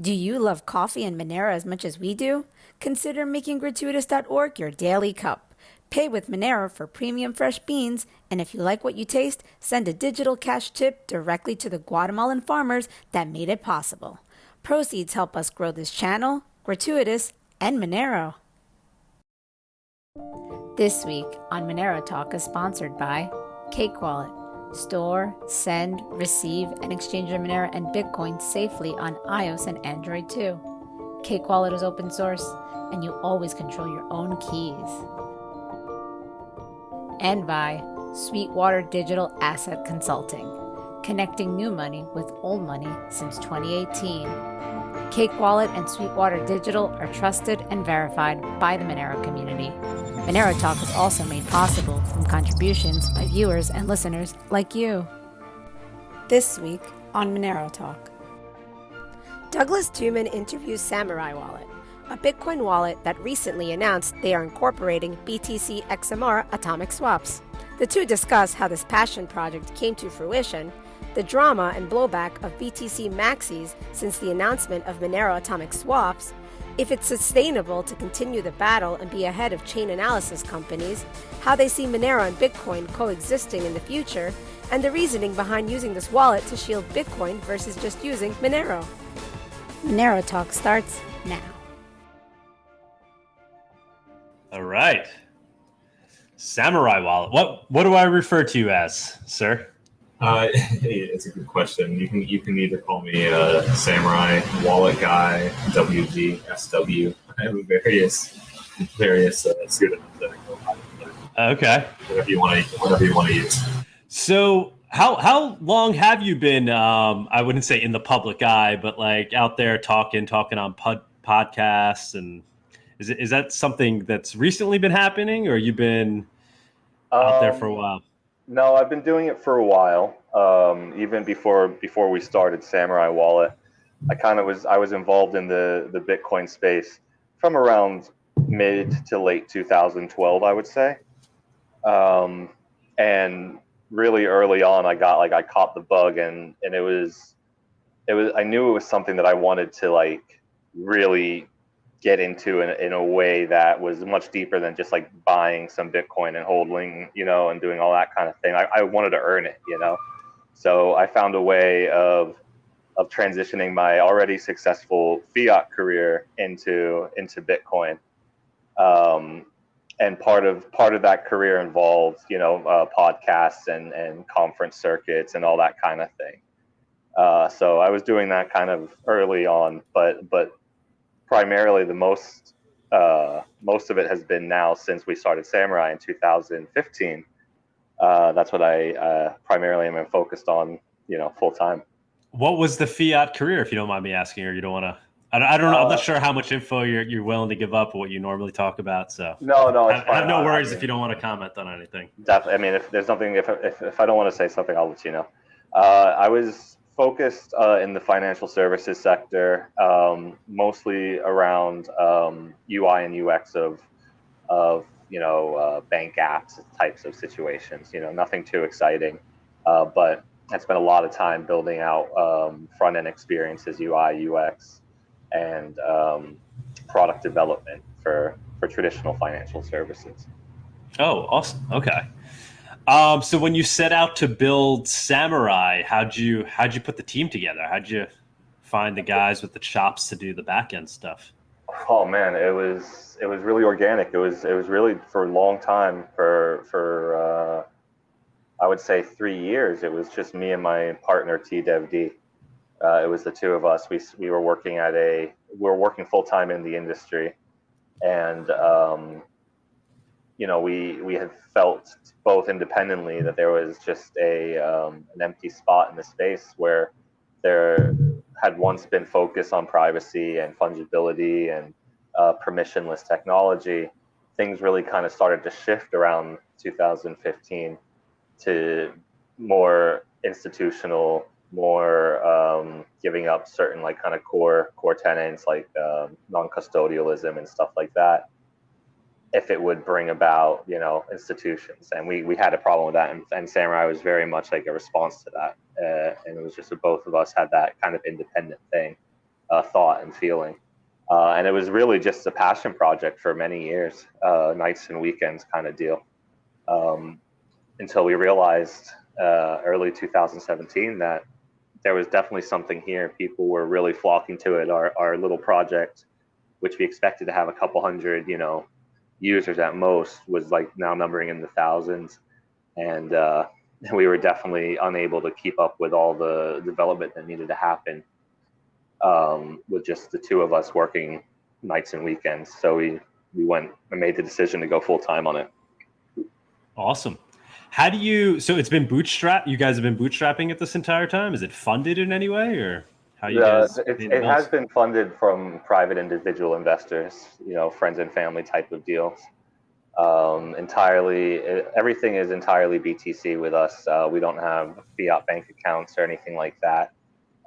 Do you love coffee and Monero as much as we do? Consider making gratuitous.org your daily cup. Pay with Monero for premium fresh beans, and if you like what you taste, send a digital cash tip directly to the Guatemalan farmers that made it possible. Proceeds help us grow this channel, Gratuitous, and Monero. This week on Monero Talk is sponsored by Cake Wallet. Store, send, receive, and exchange your Monero and Bitcoin safely on iOS and Android too. Cake Wallet is open source, and you always control your own keys. And by Sweetwater Digital Asset Consulting, connecting new money with old money since 2018. Cake Wallet and Sweetwater Digital are trusted and verified by the Monero community. Monero Talk is also made possible from contributions by viewers and listeners like you. This week on Monero Talk. Douglas Tuman interviews Samurai Wallet, a Bitcoin wallet that recently announced they are incorporating BTC XMR atomic swaps. The two discuss how this passion project came to fruition, the drama and blowback of BTC maxis since the announcement of Monero atomic swaps, if it's sustainable to continue the battle and be ahead of chain analysis companies, how they see Monero and Bitcoin coexisting in the future, and the reasoning behind using this wallet to shield Bitcoin versus just using Monero. Monero Talk starts now. All right. Samurai wallet. What what do I refer to you as, sir? Uh, it's a good question. You can you can either call me a samurai, wallet guy, WG, SW. I have various various uh, pseudonyms that I go by. Okay. Whatever you want to whatever you want to use. So how how long have you been? Um, I wouldn't say in the public eye, but like out there talking talking on pod, podcasts and is it, is that something that's recently been happening, or you've been out um, there for a while? No, I've been doing it for a while. Um, even before before we started Samurai Wallet, I kind of was I was involved in the the Bitcoin space from around mid to late 2012, I would say. Um, and really early on, I got like I caught the bug, and and it was it was I knew it was something that I wanted to like really get into in, in a way that was much deeper than just like buying some Bitcoin and holding, you know, and doing all that kind of thing. I, I wanted to earn it, you know. So I found a way of of transitioning my already successful fiat career into into Bitcoin. Um, and part of part of that career involved, you know, uh, podcasts and and conference circuits and all that kind of thing. Uh, so I was doing that kind of early on, but but primarily the most uh, most of it has been now since we started Samurai in 2015. Uh, that's what I uh, primarily am focused on, you know, full time. What was the fiat career, if you don't mind me asking, or you don't want to? I, I don't know. I'm not uh, sure how much info you're you're willing to give up what you normally talk about. So no, no, I, I, have no worries I mean, if you don't want to comment on anything. Definitely. I mean, if there's something, if if, if I don't want to say something, I'll let you know. Uh, I was focused uh, in the financial services sector, um, mostly around um, UI and UX of of you know uh, bank apps types of situations. You know, nothing too exciting, uh, but I spent a lot of time building out um, front end experiences, UI, UX, and um, product development for for traditional financial services. Oh, awesome! Okay. Um, so when you set out to build Samurai, how'd you how'd you put the team together? How'd you find the guys with the chops to do the back end stuff? Oh man, it was it was really organic. It was it was really for a long time for for uh, I would say three years. It was just me and my partner TDevD. Uh, it was the two of us. We we were working at a we were working full time in the industry, and um, you know, we we had felt both independently that there was just a um, an empty spot in the space where there had once been focus on privacy and fungibility and uh, permissionless technology. Things really kind of started to shift around 2015 to more institutional, more um, giving up certain like kind of core core tenants like um, non-custodialism and stuff like that if it would bring about you know institutions and we we had a problem with that and, and samurai was very much like a response to that uh, and it was just that both of us had that kind of independent thing uh, thought and feeling. Uh, and it was really just a passion project for many years, uh, nights and weekends kind of deal, um, until we realized uh, early 2017 that there was definitely something here. People were really flocking to it. Our, our little project, which we expected to have a couple hundred, you know, users at most, was like now numbering in the thousands. And uh, we were definitely unable to keep up with all the development that needed to happen um, with just the two of us working nights and weekends. So we we went and made the decision to go full time on it. Awesome. How do you? So it's been bootstrap. You guys have been bootstrapping it this entire time. Is it funded in any way, or how you uh, guys? It, it has been funded from private individual investors, you know, friends and family type of deals. Um, entirely, everything is entirely BTC with us. Uh, we don't have fiat bank accounts or anything like that.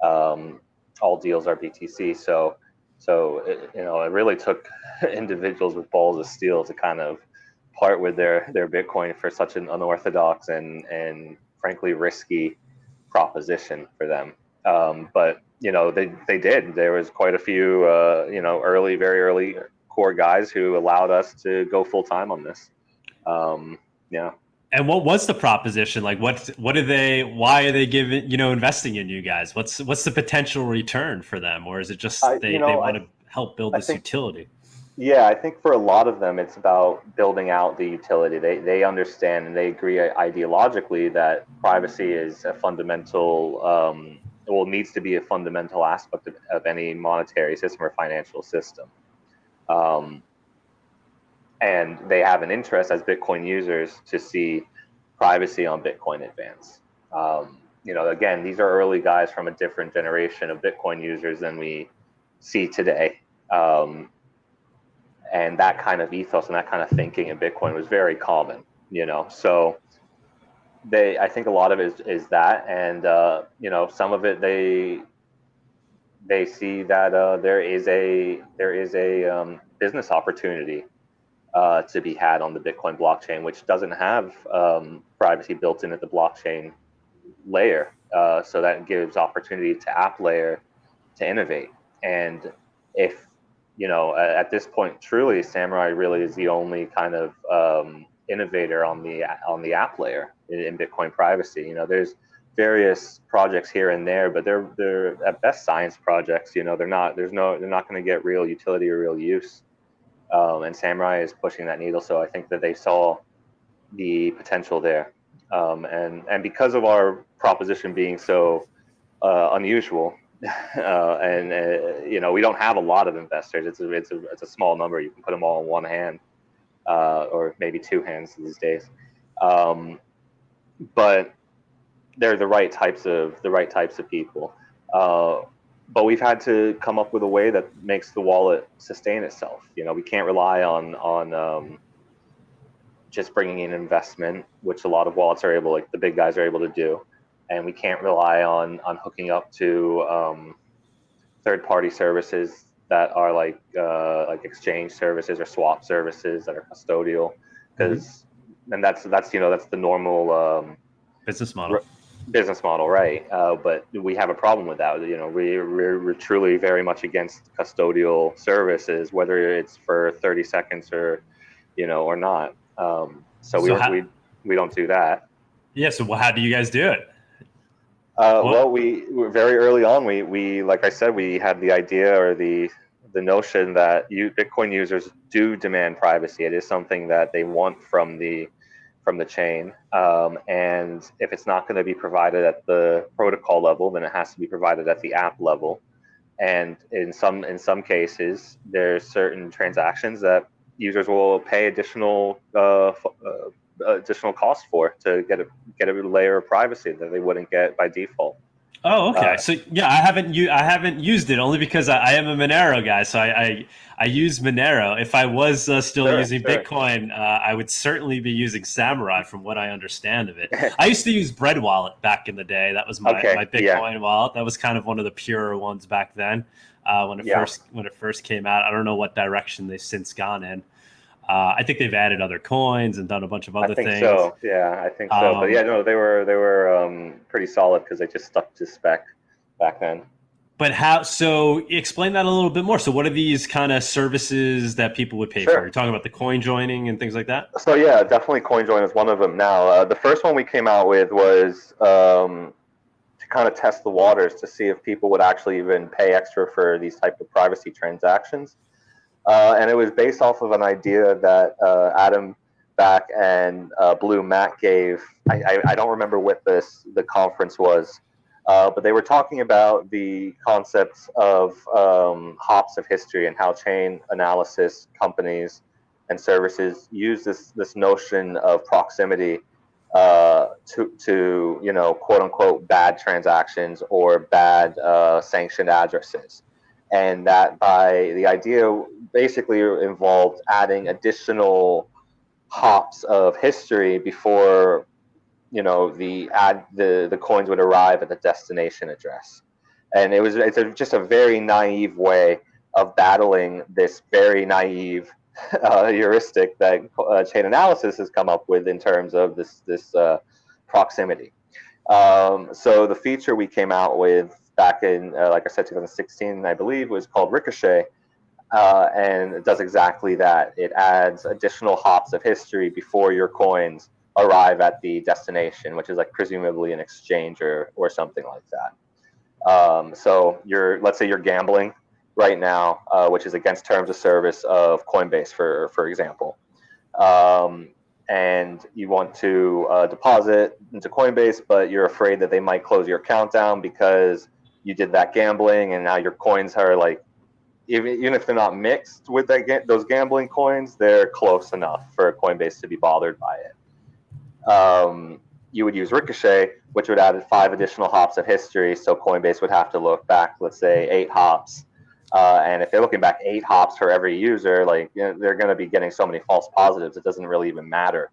Um, all deals are BTC. So, so it, you know, it really took individuals with balls of steel to kind of part with their their Bitcoin for such an unorthodox and and frankly risky proposition for them. Um, but you know, they they did. There was quite a few, uh, you know, early, very early core guys who allowed us to go full time on this. Um, yeah. And what was the proposition? Like, what what are they? Why are they giving you know investing in you guys? What's what's the potential return for them, or is it just I- they, you know, they I- want to help build I this think- utility? Yeah, I think for a lot of them, it's about building out the utility. They they understand and they agree ideologically that privacy is a fundamental, um, well, needs to be a fundamental aspect of, of any monetary system or financial system. Um, and they have an interest as Bitcoin users to see privacy on Bitcoin advance. Um, you know, again, these are early guys from a different generation of Bitcoin users than we see today. Um, and that kind of ethos and that kind of thinking in Bitcoin was very common, you know. So they, I think a lot of it is, is that, and uh, you know, some of it they they see that uh, there is a there is a um, business opportunity uh, to be had on the Bitcoin blockchain, which doesn't have um, privacy built in at the blockchain layer. Uh, so that gives opportunity to app layer to innovate. And if you know, at, this point, truly, Samurai really is the only kind of um, innovator on the on the app layer in, in Bitcoin privacy. You know, there's various projects here and there, but they're they're at best science projects. You know, they're not there's no they're not going to get real utility or real use. Um, and Samurai is pushing that needle, so I think that they saw the potential there. Um, and and because of our proposition being so uh, unusual, uh, and uh, you know we don't have a lot of investors. It's a it's a it's a small number. You can put them all in one hand, uh, or maybe two hands these days. Um, but they're the right types of the right types of people. Uh, but we've had to come up with a way that makes the wallet sustain itself. You know, we can't rely on on um, just bringing in investment, which a lot of wallets are able, like the big guys are able to do, and we can't rely on on hooking up to um, third party services that are like uh, like exchange services or swap services that are custodial, because and that's that's you know that's the normal. Um, Business model. business model, right? Uh, but we have a problem with that. You know, we, we're, we're truly very much against custodial services, whether it's for 30 seconds or, you know, or not. Um, so, So we, how- we we don't do that. Yeah. So how do you guys do it? Uh, well, we we- very early on, we we like I said, we had the idea or the the notion that you Bitcoin users do demand privacy. It is something that they want from the from the chain, um, and if it's not going to be provided at the protocol level, then it has to be provided at the app level. And in some in some cases, there's certain transactions that users will pay additional uh, uh, additional cost for to get a get a layer of privacy that they wouldn't get by default. Oh, okay. Uh, so yeah, I haven't u- I haven't used it only because I, I am a Monero guy. So I I, I use Monero. If I was uh, still Sure, using sure. Bitcoin, uh, I would certainly be using Samurai, from what I understand of it. I used to use Bread Wallet back in the day. That was my, Okay, my yeah. Bitcoin wallet. That was kind of one of the purer ones back then uh, when it Yeah. first when it first came out. I don't know what direction they've since gone in. Uh, I think they've added other coins and done a bunch of other I think things. so. Yeah, I think so. Um, but yeah, no, they were they were um, pretty solid because they just stuck to spec back then. but how? So explain that a little bit more. So what are these kind of services that people would pay Sure. for? You're talking about the coin joining and things like that. So yeah, definitely coin join is one of them. Now, uh, the first one we came out with was um, to kind of test the waters to see if people would actually even pay extra for these type of privacy transactions, uh, and it was based off of an idea that uh, Adam Back and uh, Blue Matt gave. I, I, I don't remember what this the conference was. Uh, but they were talking about the concepts of um, hops of history and how chain analysis companies and services use this this notion of proximity uh, to to you know quote unquote bad transactions or bad uh, sanctioned addresses, and that by the idea basically involved adding additional hops of history before you know the ad the the coins would arrive at the destination address, and it was it's a, just a very naive way of battling this very naive uh, heuristic that uh, chain analysis has come up with in terms of this this uh, proximity. Um, so the feature we came out with back in, uh, like I said, 2016, I believe, was called Ricochet, uh, and it does exactly that. It adds additional hops of history before your coins arrive at the destination, which is like presumably an exchange or, or something like that. Um, so you're, let's say you're gambling right now, uh, which is against terms of service of Coinbase, for for example, um, and you want to uh, deposit into Coinbase, but you're afraid that they might close your account down because you did that gambling, and now your coins are like, even, even if they're not mixed with that those gambling coins, they're close enough for Coinbase to be bothered by it. Um, you would use Ricochet, which would add five additional hops of history. So Coinbase would have to look back, let's say, eight hops. Uh, and if they're looking back eight hops for every user, like you know, they're going to be getting so many false positives, it doesn't really even matter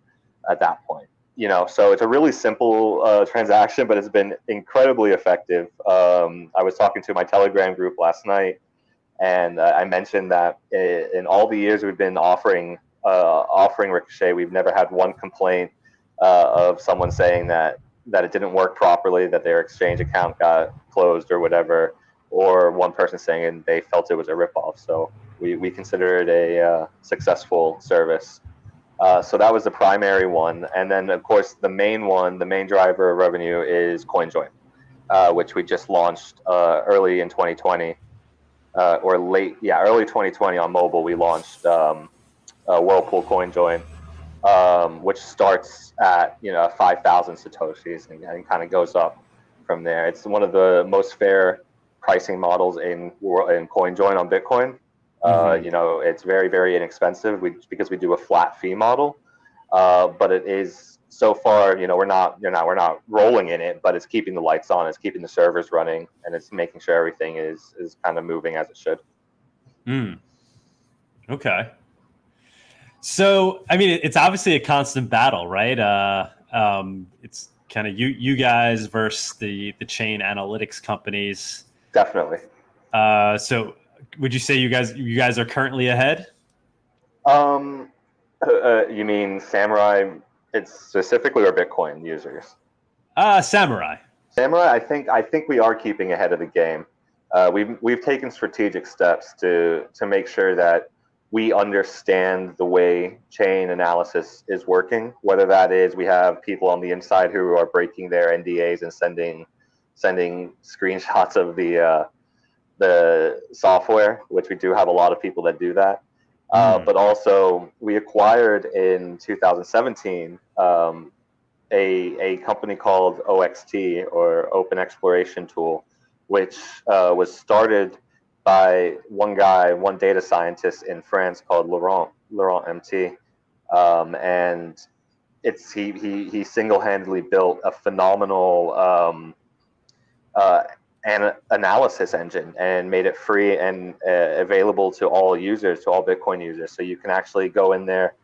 at that point. You know, so it's a really simple uh, transaction, but it's been incredibly effective. Um, I was talking to my Telegram group last night, and uh, I mentioned that in all the years we've been offering uh, offering Ricochet, we've never had one complaint uh, of someone saying that that it didn't work properly, that their exchange account got closed or whatever, or one person saying they felt it was a ripoff. So we, we consider it a uh, successful service. Uh, so that was the primary one, and then of course the main one, the main driver of revenue is CoinJoin, uh, which we just launched uh, early in 2020, uh, or late, yeah, early 2020 on mobile. We launched um, uh, Whirlpool CoinJoin, um, which starts at you know 5,000 satoshis and, and kind of goes up from there. It's one of the most fair pricing models in in CoinJoin on Bitcoin. Uh, Mhm. you know, it's very very inexpensive we, because we do a flat fee model, uh, but it is so far. You know, we're not you know we're not rolling in it, but it's keeping the lights on, it's keeping the servers running, and it's making sure everything is is kind of moving as it should. Hmm. Okay. So, I mean, it's obviously a constant battle, right? Uh, um, it's kind of you you guys versus the the chain analytics companies. Definitely. Uh, so, would you say you guys you guys are currently ahead? Um, uh, uh, you mean Samurai? It's specifically or Bitcoin users. Uh, Samurai. Samurai, I think I think we are keeping ahead of the game. Uh, we've we've taken strategic steps to to make sure that we understand the way chain analysis is working. Whether that is we have people on the inside who are breaking their NDAs and sending sending screenshots of the uh, the software, which we do have a lot of people that do that. Uh, Mm. but also, we acquired in 2017 um, a, a company called OXT or Open Exploration Tool, which uh, was started by one guy, one data scientist in France called Laurent LaurentMT, um, and it's he he he single-handedly built a phenomenal um, uh, an analysis engine and made it free and uh, available to all users, to all Bitcoin users. So you can actually go in there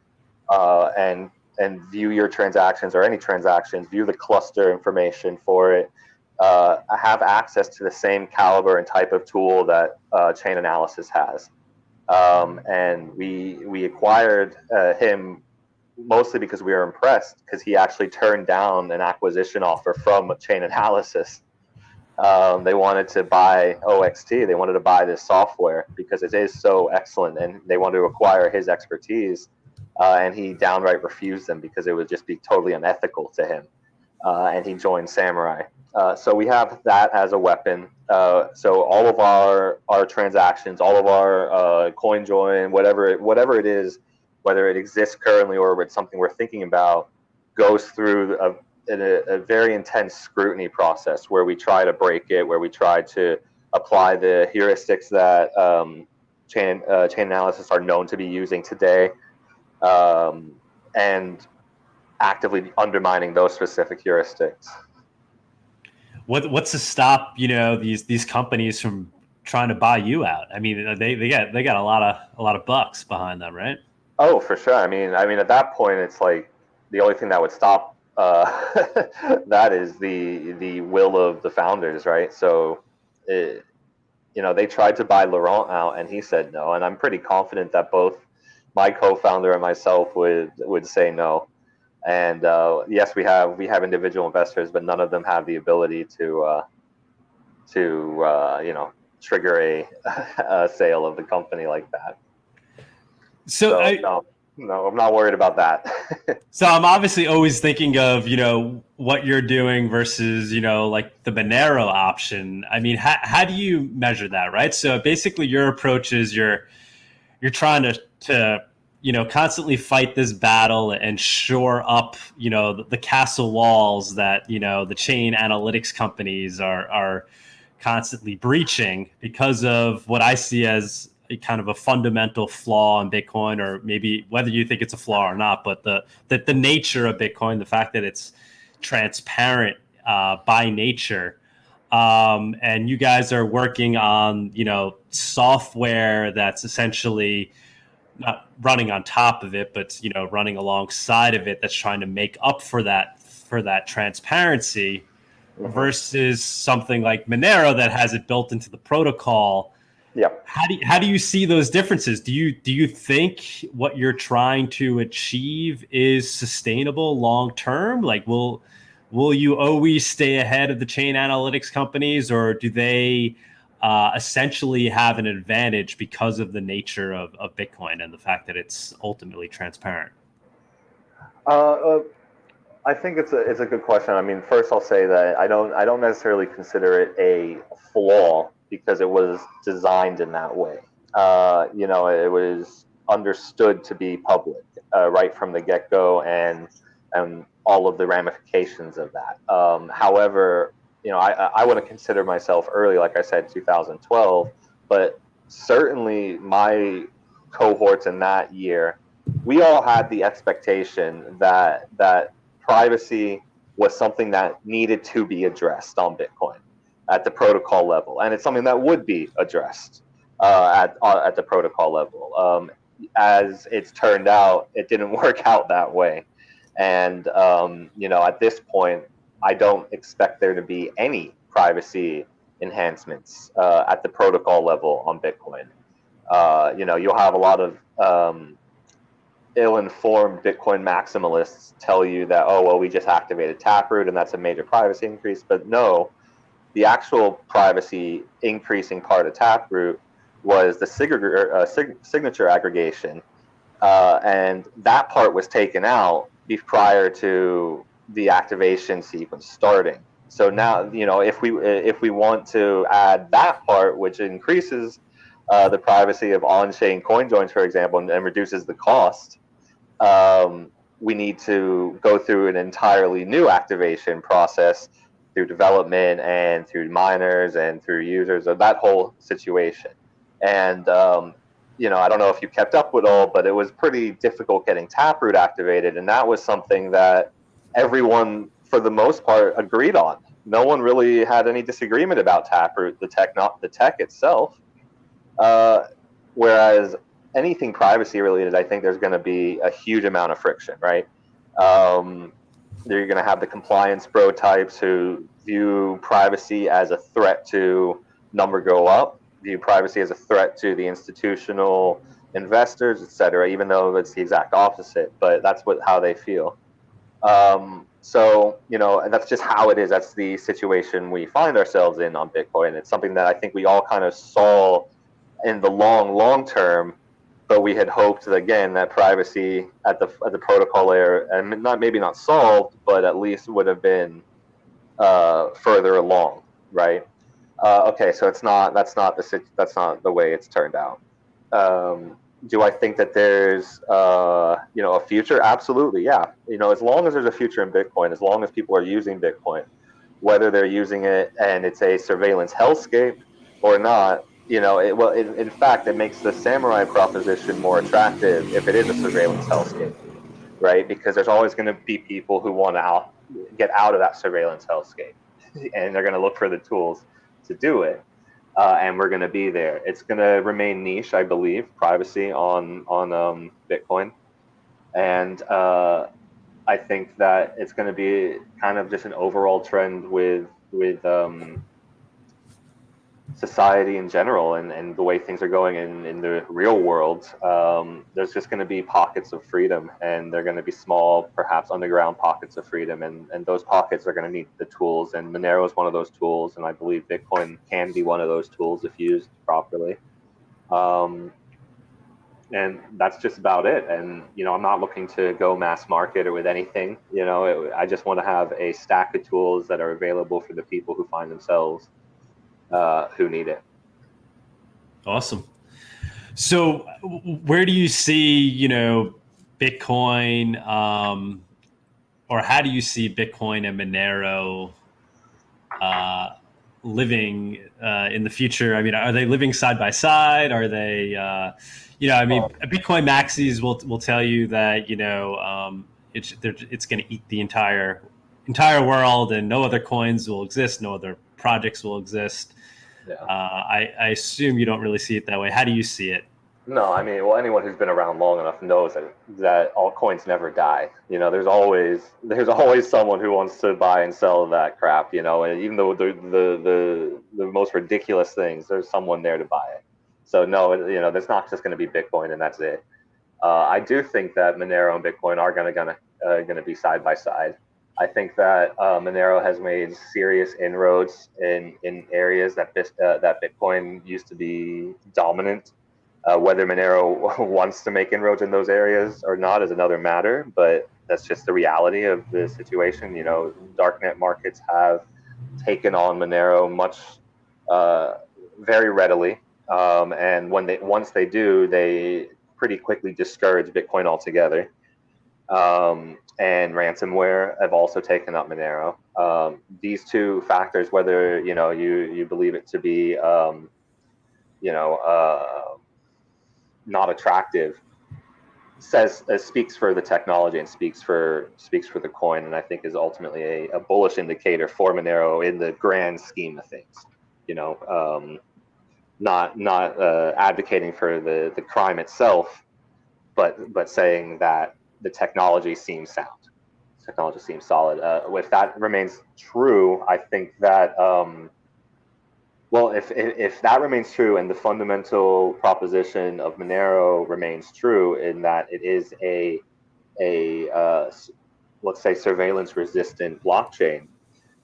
uh, and and view your transactions or any transactions, view the cluster information for it, uh, have access to the same caliber and type of tool that uh, Chainalysis has. Um, and we we acquired uh, him mostly because we were impressed because he actually turned down an acquisition offer from Chainalysis. Um, they wanted to buy OXT. They wanted to buy this software because it is so excellent, and they wanted to acquire his expertise. Uh, and he downright refused them because it would just be totally unethical to him. Uh, and he joined Samurai. Uh, so we have that as a weapon. Uh, so all of our our transactions, all of our uh, coin join, whatever it, whatever it is, whether it exists currently or it's something we're thinking about, goes through a, a, a very intense scrutiny process where we try to break it, where we try to apply the heuristics that um, chain uh, chain analysis are known to be using today, um, and actively undermining those specific heuristics what what's to stop you know these these companies from trying to buy you out? I mean, they they got they got a lot of a lot of bucks behind them, right? Oh, for sure. I mean, I mean, at that point, it's like the only thing that would stop uh, that is the the will of the founders, right? So, it, you know, they tried to buy Laurent out, and he said no. And I'm pretty confident that both my co-founder and myself would would say no. And uh, yes, we have we have individual investors, but none of them have the ability to uh, to uh, you know trigger a, a, sale of the company like that. So, so I, no, no, I'm not worried about that. so I'm obviously always thinking of you know what you're doing versus you know like the Monero option. I mean, how how do you measure that, right? So basically, your approach is you're you're trying to to you know constantly fight this battle and shore up you know the, the, castle walls that you know the chain analytics companies are are constantly breaching because of what I see as a kind of a fundamental flaw in Bitcoin, or maybe whether you think it's a flaw or not, but the that the nature of Bitcoin, the fact that it's transparent uh, by nature. Um, and you guys are working on you know software that's essentially not running on top of it, but you know, running alongside of it that's trying to make up for that for that transparency mm-hmm. versus something like Monero that has it built into the protocol. Yeah. How do you, how do you see those differences? Do you do you think what you're trying to achieve is sustainable long term? Like will will you always stay ahead of the chain analytics companies or do they uh, essentially have an advantage because of the nature of, of Bitcoin and the fact that it's ultimately transparent? Uh, uh, I think it's a it's a good question. I mean, first I'll say that I don't I don't necessarily consider it a flaw because it was designed in that way. Uh, you know, it was understood to be public uh, right from the get go, and and all of the ramifications of that. Um, however, you know, I, I to consider myself early, like I said, 2012, but certainly my cohorts in that year, we all had the expectation that that privacy was something that needed to be addressed on Bitcoin at the protocol level, and it's something that would be addressed uh, at uh, at the protocol level. Um, as it's turned out, it didn't work out that way, and um, you know, at this point, I don't expect there to be any privacy enhancements uh, at the protocol level on Bitcoin. Uh, you know, you'll have a lot of um, ill-informed Bitcoin maximalists tell you that, oh, well, we just activated Taproot and that's a major privacy increase. But no, the actual privacy increasing part of Taproot was the sig- uh, sig- signature aggregation. Uh, and that part was taken out prior to the activation sequence starting. So now, you know, if we if we want to add that part, which increases uh, the privacy of on-chain coin joins, for example, and, and reduces the cost, um, we need to go through an entirely new activation process through development and through miners and through users of that whole situation. And um, you know, I don't know if you kept up with all, but it was pretty difficult getting Taproot activated, and that was something that everyone, for the most part, agreed on. No one really had any disagreement about Taproot, the tech, not the tech itself. Uh, whereas anything privacy related, I think there's going to be a huge amount of friction, right? Um, you're going to have the compliance bro types who view privacy as a threat to number go up, view privacy as a threat to the institutional investors, et cetera, even though it's the exact opposite, but that's what how they feel. Um, So, you know, that's just how it is. That's the situation we find ourselves in on Bitcoin. It's something that I think we all kind of saw in the long, long term, but we had hoped that, again that privacy at the at the protocol layer, and not maybe not solved, but at least would have been uh, further along, right? Uh, okay, so it's not that's not the that's not the way it's turned out. Um, do I think that there's uh, you know a future? Absolutely, yeah. You know, as long as there's a future in Bitcoin, as long as people are using Bitcoin, whether they're using it and it's a surveillance hellscape or not, you know, it, well, it, in fact, it makes the samurai proposition more attractive if it is a surveillance hellscape, right? Because there's always going to be people who want to out, get out of that surveillance hellscape, and they're going to look for the tools to do it uh, and we're going to be there. It's going to remain niche, I believe, privacy on on um, Bitcoin, and uh, I think that it's going to be kind of just an overall trend with with um, society in general and, and the way things are going in, in the real world, um, there's just going to be pockets of freedom and they're going to be small, perhaps underground pockets of freedom. And, and those pockets are going to need the tools. And Monero is one of those tools. And I believe Bitcoin can be one of those tools if used properly. Um, and that's just about it. And, you know, I'm not looking to go mass market or with anything, you know, it, I just want to have a stack of tools that are available for the people who find themselves uh, who need it. Awesome. So, where do you see, you know, Bitcoin, um, or how do you see Bitcoin and Monero uh, living uh, in the future? I mean, are they living side by side? Are they, uh, you know, I mean, Bitcoin maxis will will tell you that you know um, it's it's going to eat the entire entire world, and no other coins will exist, no other projects will exist. Yeah. Uh, I, I assume you don't really see it that way. How do you see it? No, I mean, well, anyone who's been around long enough knows that that all coins never die. You know, there's always there's always someone who wants to buy and sell that crap. You know, and even though the the the, the most ridiculous things, there's someone there to buy it. So no, you know, there's not just going to be Bitcoin and that's it. Uh, I do think that Monero and Bitcoin are going to gonna uh, going to be side by side. I think that uh, Monero has made serious inroads in, in areas that uh, that Bitcoin used to be dominant. Uh, whether Monero wants to make inroads in those areas or not is another matter, but that's just the reality of the situation. You know, darknet markets have taken on Monero much uh, very readily, um, and when they once they do, they pretty quickly discourage Bitcoin altogether. Um, and ransomware have also taken up Monero. Um, these two factors, whether you know you you believe it to be um, you know uh, not attractive, says uh, speaks for the technology and speaks for speaks for the coin, and I think is ultimately a, a bullish indicator for Monero in the grand scheme of things. You know, um, not not uh, advocating for the the crime itself, but but saying that the technology seems sound. Technology seems solid. Uh, if that remains true, I think that um, well, if, if, if that remains true and the fundamental proposition of Monero remains true in that it is a a uh, let's say surveillance resistant blockchain,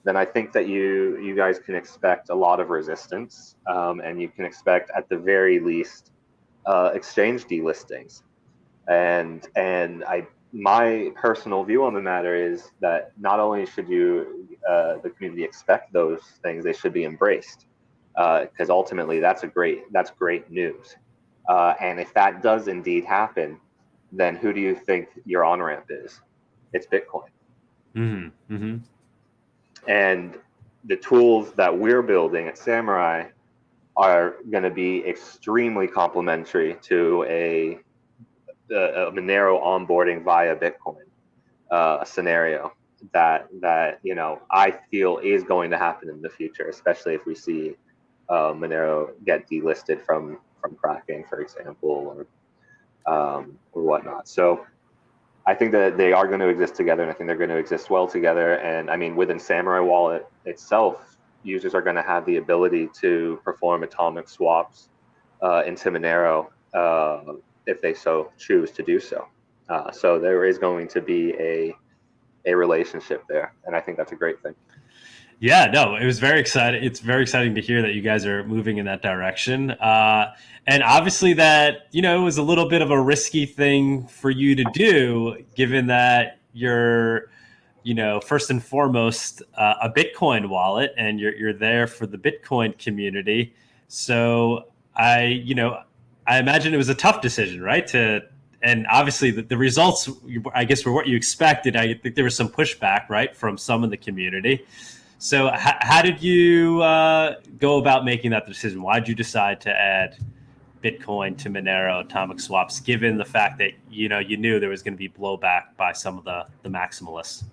then I think that you you guys can expect a lot of resistance, um, and you can expect at the very least uh, exchange delistings and and I my personal view on the matter is that not only should you uh, the community expect those things, they should be embraced because uh, ultimately that's a great that's great news. Uh, and if that does indeed happen, then who do you think your on ramp is? It's Bitcoin. Mm-hmm. Mm-hmm. And the tools that we're building at Samurai are going to be extremely complementary to a a, Monero onboarding via Bitcoin uh, scenario that that you know I feel is going to happen in the future, especially if we see uh, Monero get delisted from from Kraken, for example, or um, or whatnot. So I think that they are going to exist together, and I think they're going to exist well together. And I mean, within Samurai Wallet itself, users are going to have the ability to perform atomic swaps uh, into Monero uh, if they so choose to do so. Uh, so there is going to be a a relationship there, and I think that's a great thing. Yeah, no, it was very exciting. It's very exciting to hear that you guys are moving in that direction. Uh, and obviously, that you know it was a little bit of a risky thing for you to do, given that you're, you know, first and foremost uh, a Bitcoin wallet, and you're you're there for the Bitcoin community. So I, you know, I imagine it was a tough decision, right? To and obviously the, the results, I guess, were what you expected. I think there was some pushback, right, from some in the community. So, h- how did you uh, go about making that decision? Why did you decide to add Bitcoin to Monero atomic swaps, given the fact that you know you knew there was going to be blowback by some of the the maximalists?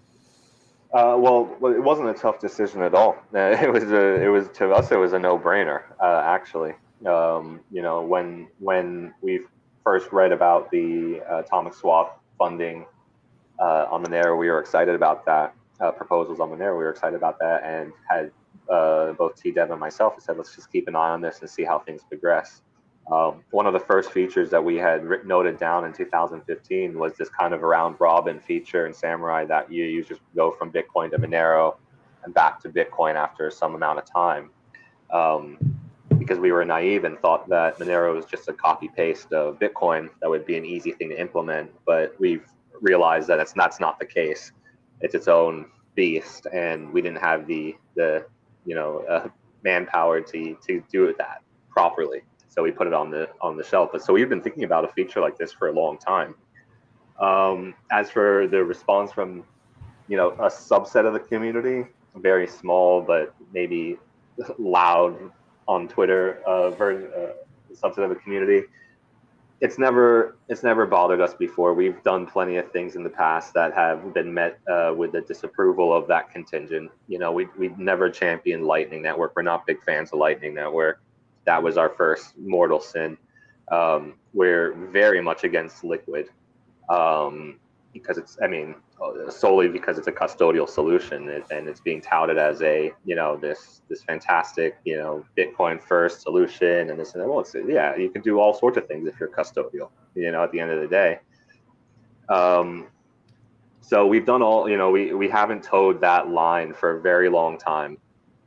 Uh, well, it wasn't a tough decision at all. It was a, it was to us it was a no brainer. Uh, actually, um, you know when when we first read about the atomic swap funding uh, on Monero, we were excited about that uh, proposals on Monero. We were excited about that and had uh, both T Dev and myself said, let's just keep an eye on this and see how things progress. Um, one of the first features that we had written, noted down in 2015 was this kind of round robin feature in Samurai that you, you just go from Bitcoin to Monero and back to Bitcoin after some amount of time. Um, because we were naive and thought that Monero was just a copy paste of Bitcoin that would be an easy thing to implement, but we've realized that it's that's not the case it's its own beast, and we didn't have the the you know uh, manpower to to do that properly. So we put it on the on the shelf. But so we've been thinking about a feature like this for a long time. Um, as for the response from you know a subset of the community, very small but maybe loud on Twitter uh, ver- uh, subset of a community it's never it's never bothered us before. We've done plenty of things in the past that have been met uh, with the disapproval of that contingent. You know, we we've never championed Lightning Network. We're not big fans of Lightning Network. That was our first mortal sin. Um, we're very much against Liquid um, because it's. I mean, solely because it's a custodial solution and it's being touted as a you know this this fantastic you know bitcoin first solution and this and that. Well it's yeah you can do all sorts of things if you're custodial you know at the end of the day. Um so we've done all you know we we haven't toed that line for a very long time.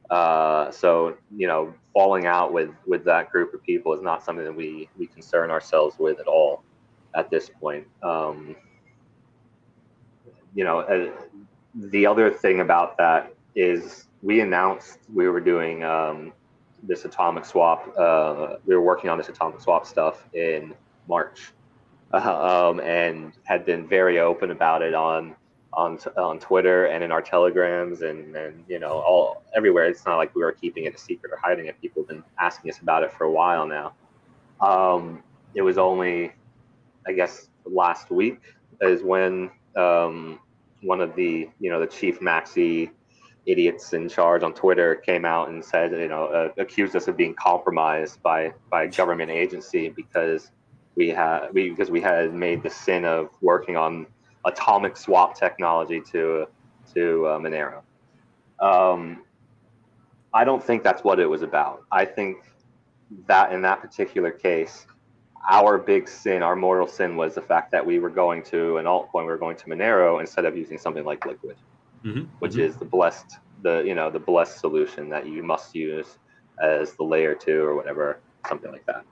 Uh so you know falling out with with that group of people is not something that we we concern ourselves with at all at this point. Um you know, uh, the other thing about that is we announced we were doing um, this atomic swap. Uh, we were working on this atomic swap stuff in March, um, and had been very open about it on on on Twitter and in our telegrams and and you know all everywhere. It's not like we were keeping it a secret or hiding it. People have been asking us about it for a while now. Um, it was only, I guess, last week is when um, one of the you know the chief maxi idiots in charge on Twitter came out and said you know uh, accused us of being compromised by by a government agency because we had we because we had made the sin of working on atomic swap technology to to uh, Monero. Um, I don't think that's what it was about. I think that in that particular case, our big sin, our mortal sin, was the fact that we were going to an altcoin, we were going to Monero instead of using something like Liquid, mm-hmm. which mm-hmm. is the blessed, the you know the blessed solution that you must use as the layer two or whatever, something like that.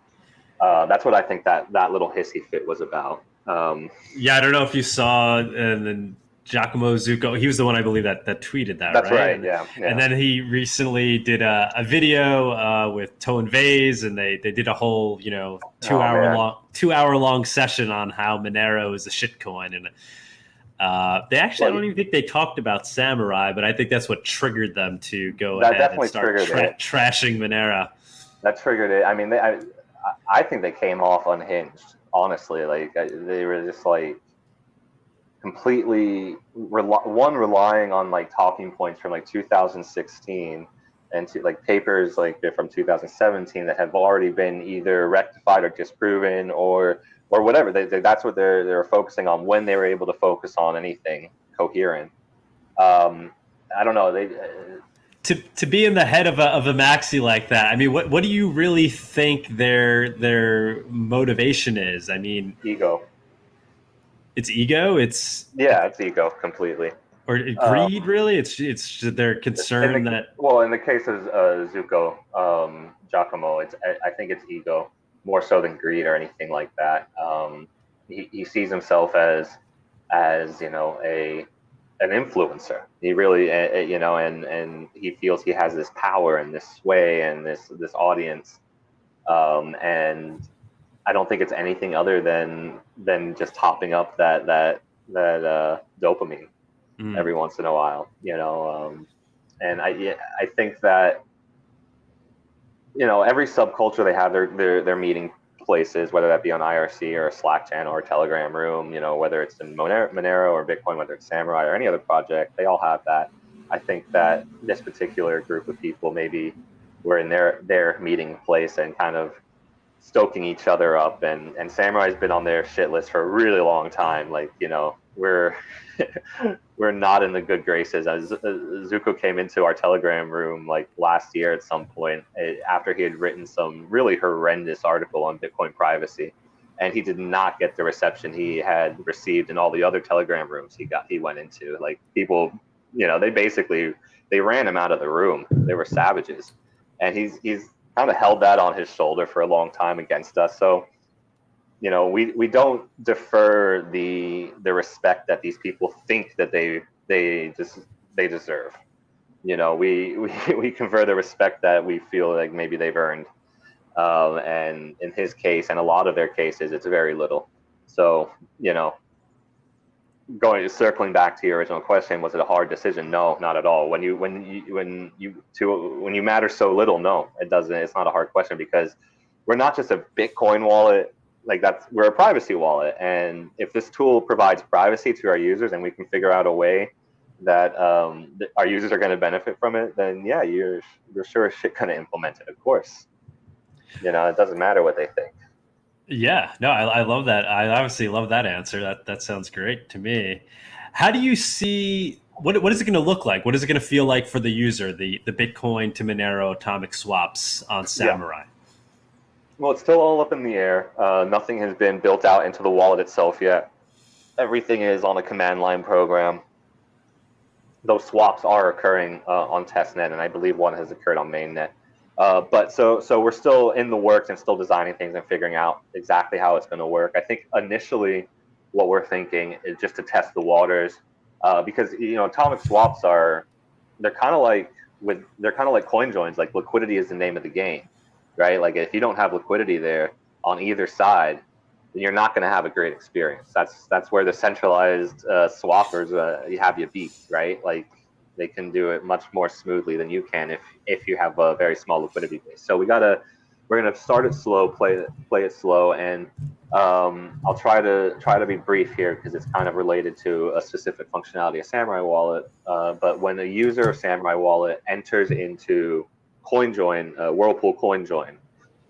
Uh, that's what I think that that little hissy fit was about. Um, yeah, I don't know if you saw, and then Giacomo Zucco. He was the one I believe that that tweeted that. That's right. right yeah, yeah, And then he recently did a, a video uh, with Tone Vays, and they they did a whole you know two oh, hour man. long two hour long session on how Monero is a shitcoin, and uh, they actually well, I don't even think they talked about Samurai, but I think that's what triggered them to go ahead and start tra- trashing Monero. That triggered it. I mean, they, I I think they came off unhinged. Honestly, like they were just like completely one relying on like talking points from like 2016 and to, like papers like from 2017 that have already been either rectified or disproven or or whatever. They, they, that's what they're they're focusing on when they were able to focus on anything coherent. Um, i don't know they uh, to, to be in the head of a, of a maxi like that, I mean, what, what do you really think their their motivation is? I mean, ego it's ego. It's yeah, it's ego completely. or greed? Um, really, it's it's they're concerned the, that. Well, in the case of uh, Zucco um, Giacomo, it's I think it's ego more so than greed or anything like that. Um, he, he sees himself as as you know a an influencer. He really, uh, you know, and and he feels he has this power and this sway and this this audience, um, and I don't think it's anything other than than just topping up that that that uh, dopamine mm. every once in a while, you know. Um, and I I think that you know every subculture they have their their their meeting places, whether that be on IRC or a Slack channel or a Telegram room, you know, whether it's in Monero, Monero or Bitcoin, whether it's Samurai or any other project, they all have that. I think that this particular group of people maybe were in their their meeting place and kind of stoking each other up and and Samurai's been on their shit list for a really long time. Like, you know, we're we're not in the good graces. As Zucco came into our Telegram room like last year at some point eh, after he had written some really horrendous article on Bitcoin privacy, and he did not get the reception he had received in all the other Telegram rooms he got he went into. Like people, you know, they basically they ran him out of the room. They were savages, and he's he's kind of held that on his shoulder for a long time against us. So you know we we don't defer the the respect that these people think that they they just they deserve you know we we, we confer the respect that we feel like maybe they've earned um, and in his case and a lot of their cases it's very little so you know going circling back to your original question was it a hard decision? No not at all. When you when you when you to when you matter so little no it doesn't it's not a hard question because we're not just a bitcoin wallet like that's we're a privacy wallet. And if this tool provides privacy to our users and we can figure out a way that um, th- our users are going to benefit from it then yeah you're you're sure shit going to implement it of course. You know it doesn't matter what they think yeah no I, I love that i obviously love that answer that that sounds great to me how do you see what, what is it going to look like what is it going to feel like for the user the the bitcoin to monero atomic swaps on samurai yeah. Well, it's still all up in the air. Uh, nothing has been built out into the wallet itself yet. Everything is on a command line program. Those swaps are occurring uh, on testnet, and I believe one has occurred on mainnet. Uh, but so so we're still in the works and still designing things and figuring out exactly how it's going to work. I think initially, what we're thinking is just to test the waters, uh, because you know atomic swaps are they're kind of like with they're kind of like coin joins. Like liquidity is the name of the game right? Like if you don't have liquidity there on either side, then you're not going to have a great experience. That's that's where the centralized uh, swappers uh, you have you beat, right? Like they can do it much more smoothly than you can if if you have a very small liquidity base. So we gotta we're gonna start it slow, play it play it slow, and um, I'll try to try to be brief here because it's kind of related to a specific functionality of Samurai Wallet. Uh, but when a user of Samurai Wallet enters into CoinJoin, uh, Whirlpool CoinJoin,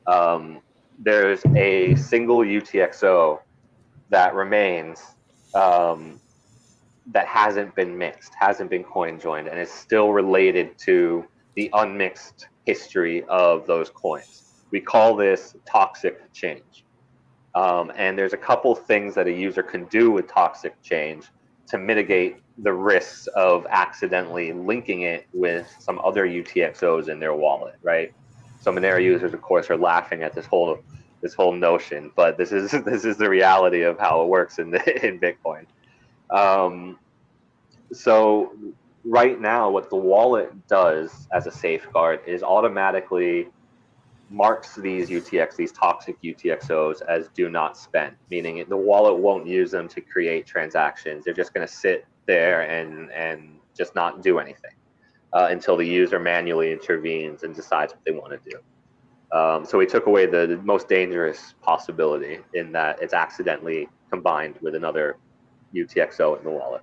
um, there's a single UTXO that remains um, that hasn't been mixed, hasn't been coin joined, and is still related to the unmixed history of those coins. We call this toxic change. Um, and there's a couple things that a user can do with toxic change to mitigate the risks of accidentally linking it with some other UTXOs in their wallet, right? So Monero users, of course, are laughing at this whole this whole notion, but this is this is the reality of how it works in the, in Bitcoin. Um, so right now, what the wallet does as a safeguard is automatically marks these UTX, these toxic UTXOs as do not spend, meaning the wallet won't use them to create transactions. They're just going to sit there and and just not do anything uh, until the user manually intervenes and decides what they want to do. Um, so we took away the, the, most dangerous possibility in that it's accidentally combined with another UTXO in the wallet.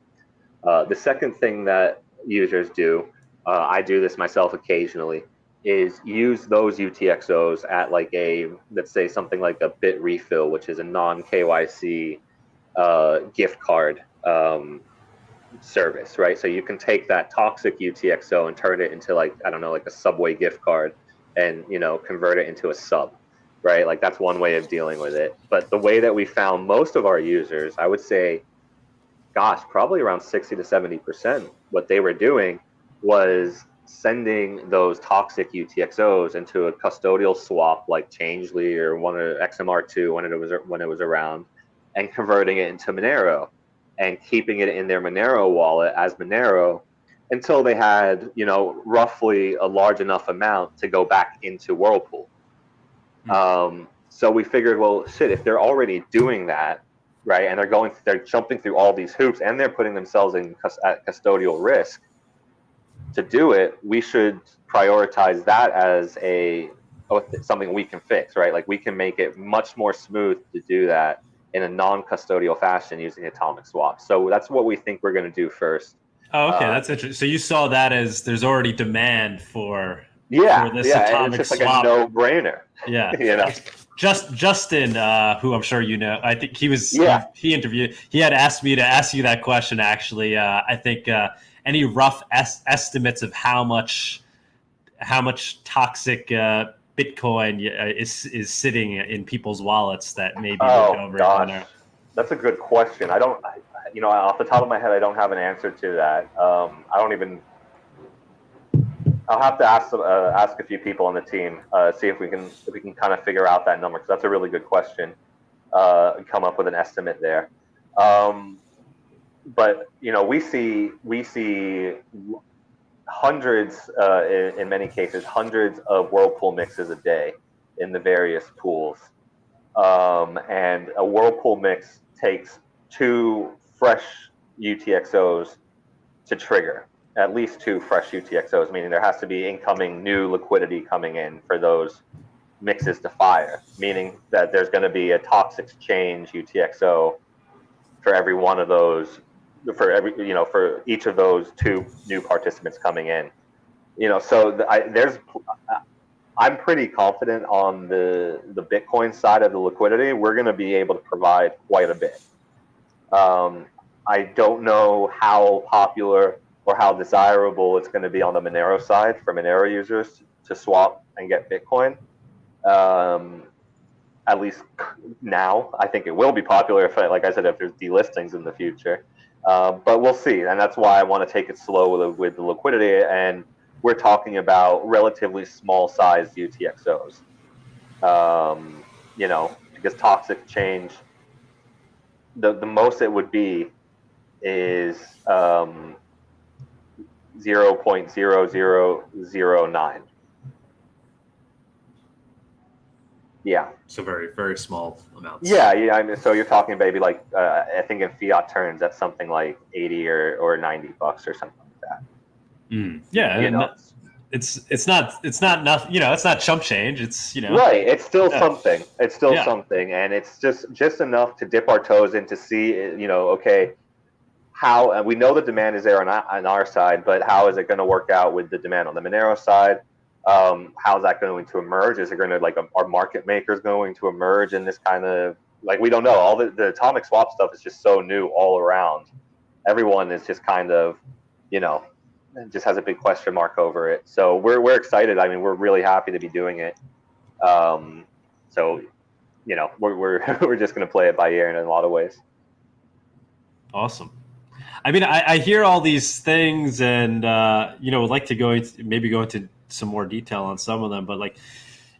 Uh, the second thing that users do, uh, I do this myself occasionally, is use those UTXOs at like a, let's say something like a Bitrefill, which is a non KYC uh, gift card um, service, right? So you can take that toxic UTXO and turn it into like I don't know, like a Subway gift card, and you know convert it into a sub, right? Like that's one way of dealing with it. But the way that we found most of our users, I would say, gosh, probably around 60 to 70%. What they were doing was sending those toxic UTXOs into a custodial swap like Changelly or one of XMR.to when it was when it was around, and converting it into Monero, and keeping it in their Monero wallet as Monero until they had you know roughly a large enough amount to go back into Whirlpool. Mm-hmm. Um, so we figured, well, shit, if they're already doing that, right, and they're going, they're jumping through all these hoops, and they're putting themselves in at custodial risk to do it, we should prioritize that as a something we can fix, right? Like we can make it much more smooth to do that in a non-custodial fashion using atomic swaps. So that's what we think we're going to do first. Oh, okay, uh, that's interesting. So you saw that as there's already demand for yeah, for yeah, it's just swap. like a no-brainer. Yeah, you know. Just Justin, uh, who I'm sure you know, I think he was yeah. he, he, interviewed. He had asked me to ask you that question. Actually, uh, I think uh, any rough es- estimates of how much how much toxic uh, Bitcoin uh, is is sitting in people's wallets that maybe oh, over gosh. That's a good question. I don't, I, you know, off the top of my head, I don't have an answer to that. Um, I don't even. I'll have to ask uh, ask a few people on the team, uh, see if we can if we can kind of figure out that number because that's a really good question. Uh, come up with an estimate there. Um, but you know, we see we see hundreds, uh, in, in, many cases, hundreds of whirlpool mixes a day in the various pools, um, and a whirlpool mix takes two fresh UTXOs to trigger. At least two fresh UTXOs, meaning there has to be incoming new liquidity coming in for those mixes to fire, meaning that there's going to be a toxic change UTXO for every one of those for every you know for each of those two new participants coming in. You know so the, I, there's i'm pretty confident on the the bitcoin side of the liquidity we're going to be able to provide quite a bit. Um, i don't know how popular or how desirable it's going to be on the monero side for monero users to swap and get bitcoin um, at least now i think it will be popular if like i said if there's delistings in the future uh, but we'll see, and that's why I want to take it slow with, with the liquidity. And we're talking about relatively small sized UTXOs. Um, you know, because toxic change, the the most it would be is um, zero point zero zero zero nine. Yeah. So very very small amounts. Yeah, yeah. I mean, so you're talking maybe like uh, I think in fiat terms that's something like eighty or, or ninety bucks or something like that. Mm. Yeah, you know? it's it's not it's not nothing. You know, it's not chump change. It's you know right. It's still yeah. something. It's still yeah. something, and it's just just enough to dip our toes in to see. You know, okay, how and we know the demand is there on our, on our side, but how is it going to work out with the demand on the Monero side? um, how's that going to emerge? Is it going to like are market makers going to emerge in this kind of like we don't know. All the, the atomic swap stuff is just so new all around. Everyone is just kind of, you know, just has a big question mark over it. So we're we're excited. I mean, we're really happy to be doing it. Um, so, you know, we're we're we're just going to play it by ear in a lot of ways. Awesome. I mean, I, I hear all these things, and uh, you know, would like to go into maybe go into some more detail on some of them, but like,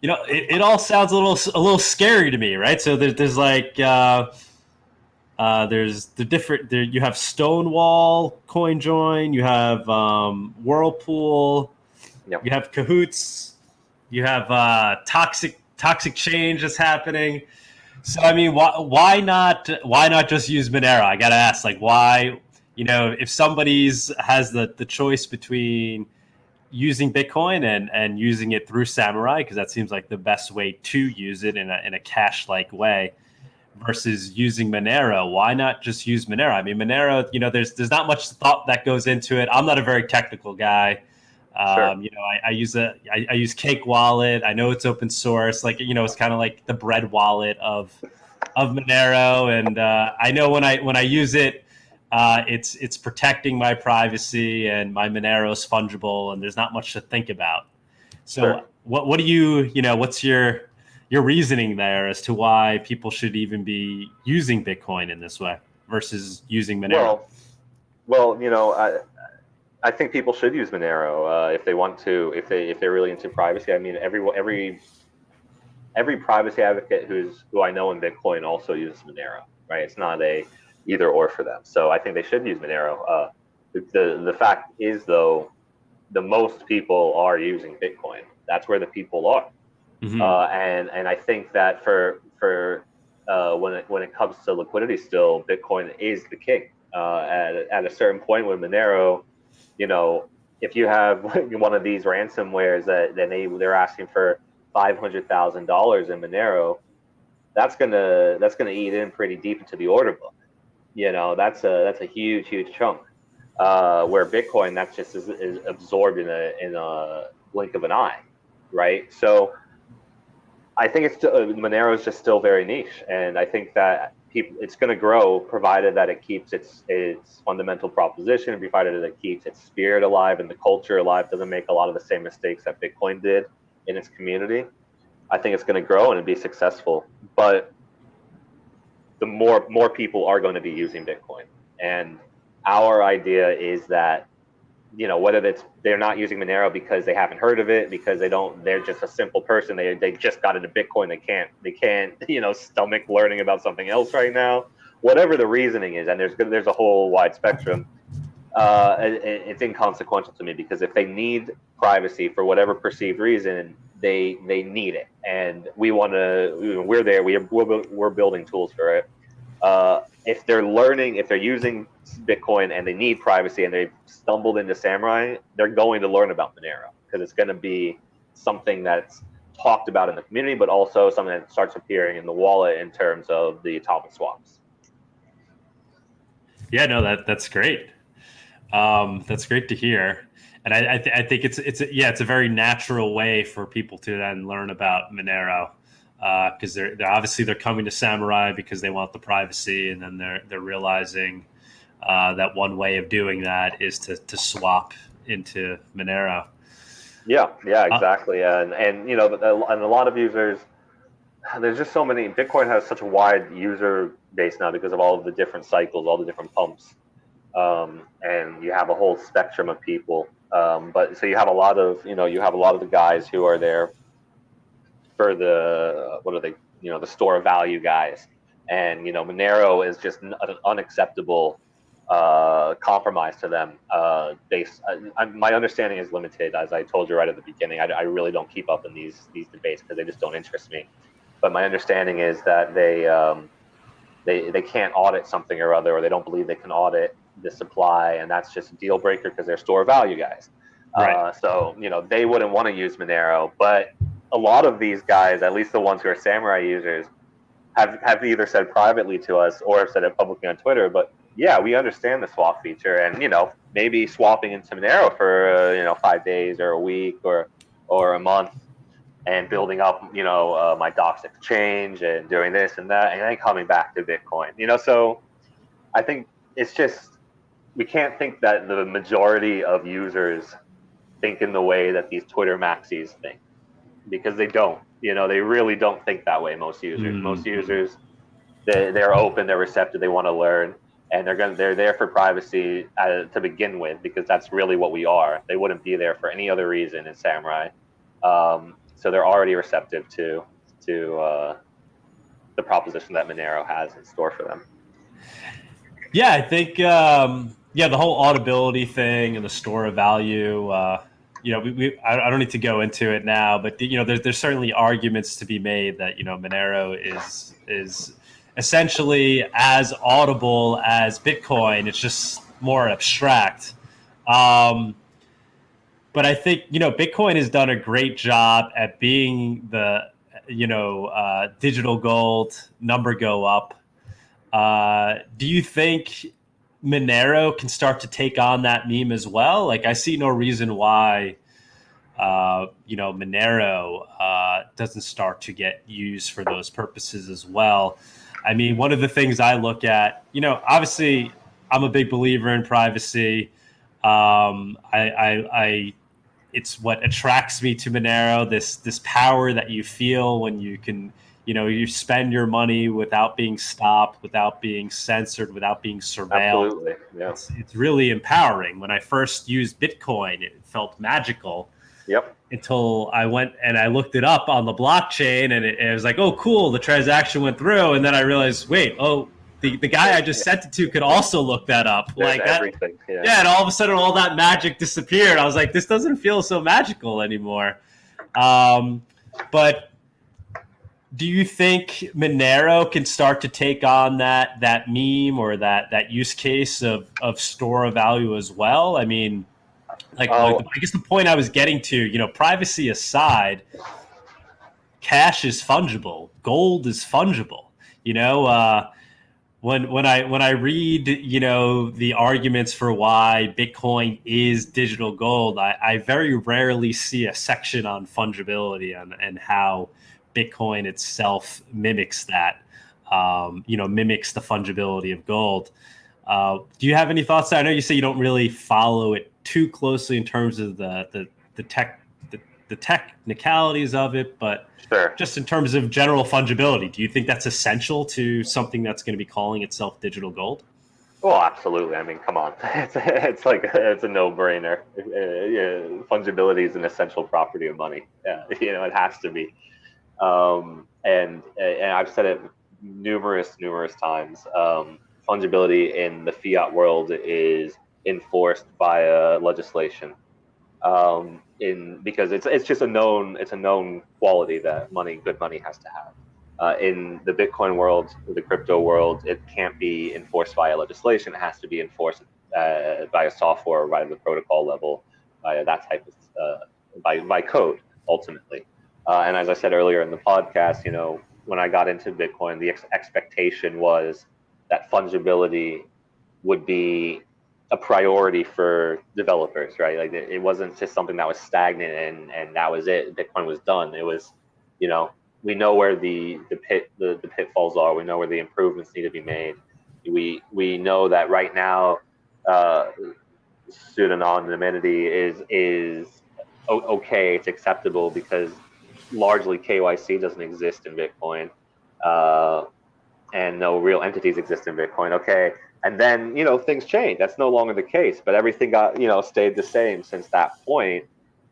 you know, it, it all sounds a little a little scary to me, right? So there's there's like uh, uh, there's the different there you have Stonewall CoinJoin, you have um, Whirlpool, yep. you have Cahoots, you have uh, toxic toxic change that's happening. So I mean, why why not why not just use Monero? I gotta ask, like, why you know if somebody's has the the choice between using Bitcoin and and using it through Samurai because that seems like the best way to use it in a in a cash like way versus using Monero. Why not just use Monero? I mean, Monero, you know, there's there's not much thought that goes into it. I'm not a very technical guy. Um, sure. You know, I, I use a I, I use Cake Wallet. I know it's open source. Like you know, it's kind of like the bread wallet of of Monero, and uh, I know when I when I use it uh, it's it's protecting my privacy and my Monero's fungible, and there's not much to think about. So, sure. what what do you you know? What's your your reasoning there as to why people should even be using Bitcoin in this way? versus using Monero? Well, well, you know, I, I think people should use Monero uh, if they want to, if they if they're really into privacy. I mean, every every every privacy advocate who's who I know in Bitcoin also uses Monero, right? It's not a either or for them. So I think they should use Monero. Uh, the the fact is though, the most people are using Bitcoin. That's where the people are, mm-hmm. uh, and and I think that for for uh, when it when it comes to liquidity, still Bitcoin is the king. Uh, at at a certain point with Monero, you know, if you have one of these ransomwares that, that they they're asking for five hundred thousand dollars in Monero, that's gonna that's gonna eat in pretty deep into the order book. You know, that's a that's a huge huge chunk. Uh, where Bitcoin, that's just is, is absorbed in a in a blink of an eye, right? So I think it's uh, Monero is just still very niche, and I think that people it's going to grow provided that it keeps its its fundamental proposition, provided that it keeps its spirit alive and the culture alive, doesn't make a lot of the same mistakes that Bitcoin did in its community. I think it's going to grow and be successful, but the more more people are going to be using Bitcoin, and our idea is that you know whether it's they're not using Monero because they haven't heard of it because they don't they're just a simple person they they just got into Bitcoin they can't they can't you know stomach learning about something else right now. Whatever the reasoning is and there's there's a whole wide spectrum uh, it, it's inconsequential to me because if they need privacy for whatever perceived reason they they need it and we want to we're there we are, we're, we're building tools for it uh, if they're learning, if they're using Bitcoin and they need privacy and they've stumbled into Samurai, they're going to learn about Monero because it's going to be something that's talked about in the community, but also something that starts appearing in the wallet in terms of the atomic swaps. Yeah, no, that that's great. Um, that's great to hear, and I I, th- I think it's it's a, yeah, it's a very natural way for people to then learn about Monero because uh, they're, they're obviously they're coming to Samurai because they want the privacy, and then they're they're realizing uh, that one way of doing that is to to swap into Monero. Yeah, yeah, uh, exactly, uh, and and you know, and a lot of users. There's just so many. Bitcoin has such a wide user base now because of all of the different cycles, all the different pumps, um, and you have a whole spectrum of people. Um, but so you have a lot of, you know, you have a lot of the guys who are there for the what are they? You know, the store of value guys, and you know, Monero is just an unacceptable uh, compromise to them. Uh, based, uh, my understanding is limited, as I told you right at the beginning. I, I really don't keep up in these these debates because they just don't interest me. But my understanding is that they um, they they can't audit something or other, or they don't believe they can audit the supply, and that's just a deal breaker because they're store value guys. Right. Uh, so you know they wouldn't want to use Monero, but a lot of these guys, at least the ones who are samurai users, have have either said privately to us or have said it publicly on Twitter. But yeah, we understand the swap feature, and you know maybe swapping into Monero for uh, you know five days or a week or or a month, and building up you know uh, my Docs exchange and doing this and that, and then coming back to Bitcoin. You know, so I think it's just we can't think that the majority of users think in the way that these Twitter maxis think because they don't. You know, they really don't think that way. Most users, mm-hmm. most users, they they're open, they're receptive, they want to learn, and they're going they're there for privacy uh, to begin with because that's really what we are. They wouldn't be there for any other reason in Samurai. Um, so they're already receptive to to uh, the proposition that Monero has in store for them. Yeah, I think um, yeah, the whole audibility thing and the store of value. Uh, you know, we, we I, don't need to go into it now, but you know, there's there's certainly arguments to be made that you know Monero is is essentially as audible as Bitcoin. It's just more abstract. Um, but I think you know Bitcoin has done a great job at being the you know uh, digital gold number go up. Uh, do you think Monero can start to take on that meme as well. Like I see no reason why, uh, you know, Monero uh, doesn't start to get used for those purposes as well. I mean, one of the things I look at, you know, obviously I'm a big believer in privacy. Um, I, I, I, it's what attracts me to Monero. This this power that you feel when you can you know you spend your money without being stopped without being censored without being surveilled Absolutely. Yeah. it's, it's really empowering when i first used bitcoin it felt magical Yep. until i went and i looked it up on the blockchain and it, it was like oh cool the transaction went through and then i realized wait oh the, the guy i just sent it to could also look that up There's like that everything. Yeah. yeah, and all of a sudden all that magic disappeared. I was like, this doesn't feel so magical anymore. Um, but do you think Monero can start to take on that that meme or that that use case of of store of value as well? I mean, like, Oh. like, I guess the point I was getting to, you know, privacy aside, cash is fungible, gold is fungible. You know, uh, when when I when I read you know the arguments for why Bitcoin is digital gold, I, I very rarely see a section on fungibility and, and how Bitcoin itself mimics that. Um, you know, mimics the fungibility of gold. Uh, do you have any thoughts? I know you say you don't really follow it too closely in terms of the the, the tech the, the technicalities of it, but Sure. just in terms of general fungibility, do you think that's essential to something that's going to be calling itself digital gold? Well, absolutely. I mean, come on. It's, it's like it's a no-brainer. Uh, yeah, fungibility is an essential property of money. Yeah, you know, it has to be. Um, and and I've said it numerous, numerous times. Um, fungibility in the fiat world is enforced via legislation. Um, in because it's it's just a known it's a known quality that money, good money, has to have. Uh, in the Bitcoin world, the crypto world, it can't be enforced via legislation. It has to be enforced uh, a software, via the protocol level, via that type of uh, by by code ultimately. Uh, and as I said earlier in the podcast, you know, when I got into Bitcoin, the ex- expectation was that fungibility would be a priority for developers, right? Like it, wasn't just something that was stagnant and and that was it. Bitcoin was done. It was, you know, we know where the the pit the, the pitfalls are. We know where the improvements need to be made. We we know that right now, uh, pseudonymity is is okay. It's acceptable because largely KYC doesn't exist in Bitcoin, uh, and no real entities exist in Bitcoin. Okay, and then you know things change. That's no longer the case, but everything got you know stayed the same since that point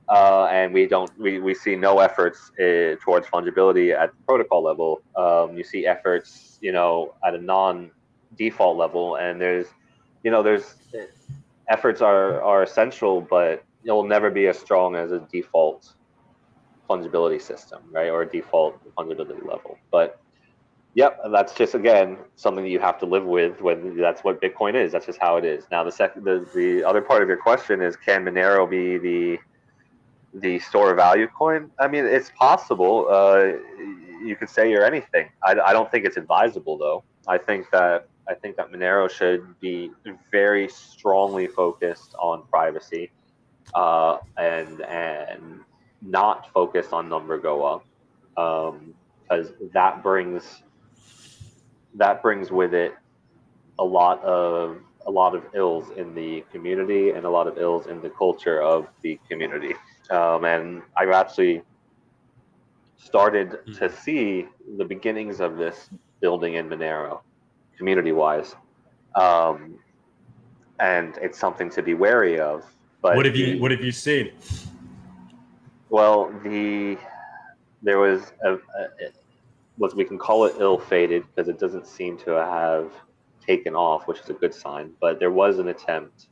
uh, and we don't we, we see no efforts uh, towards fungibility at the protocol level. Um, you see efforts, you know, at a non-default level, and there's, you know, there's efforts are are essential, but it will never be as strong as a default fungibility system, right, or a default fungibility level. But yep, that's just again something that you have to live with. When that's what Bitcoin is. That's just how it is. Now, the second, the, the other part of your question is, can Monero be the the store of value coin? I mean, it's possible. Uh, you could say you're anything. I, I don't think it's advisable though. I think that I think that Monero should be very strongly focused on privacy, uh, and and not focus on number go up, because that brings that brings with it a lot of a lot of ills in the community and a lot of ills in the culture of the community. Um, and I've actually started to see the beginnings of this building in Monero, community-wise, um, and it's something to be wary of. But what have you What have you seen? Well, the there was a, a what we can call it ill-fated because it doesn't seem to have taken off, which is a good sign. But there was an attempt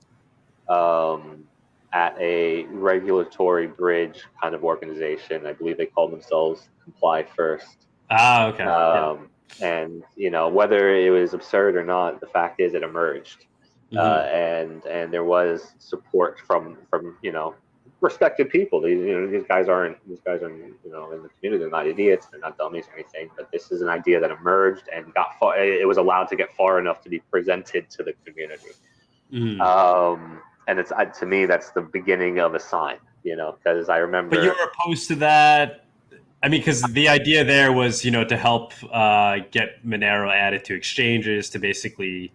um, at a regulatory bridge kind of organization. I believe they called themselves Comply First. Ah, okay. Yeah. Um, And you know whether it was absurd or not, the fact is it emerged, Mhm. uh, and and there was support from from you know respected people. These you know these guys aren't these guys aren't you know in the community. They're not idiots. They're not dummies or anything. But this is an idea that emerged and got far. It was allowed to get far enough to be presented to the community. Mhm. Um, and it's to me that's the beginning of a sign. You know, because I remember. But you're opposed to that. I mean, because the idea there was, you know, to help uh, get Monero added to exchanges to basically,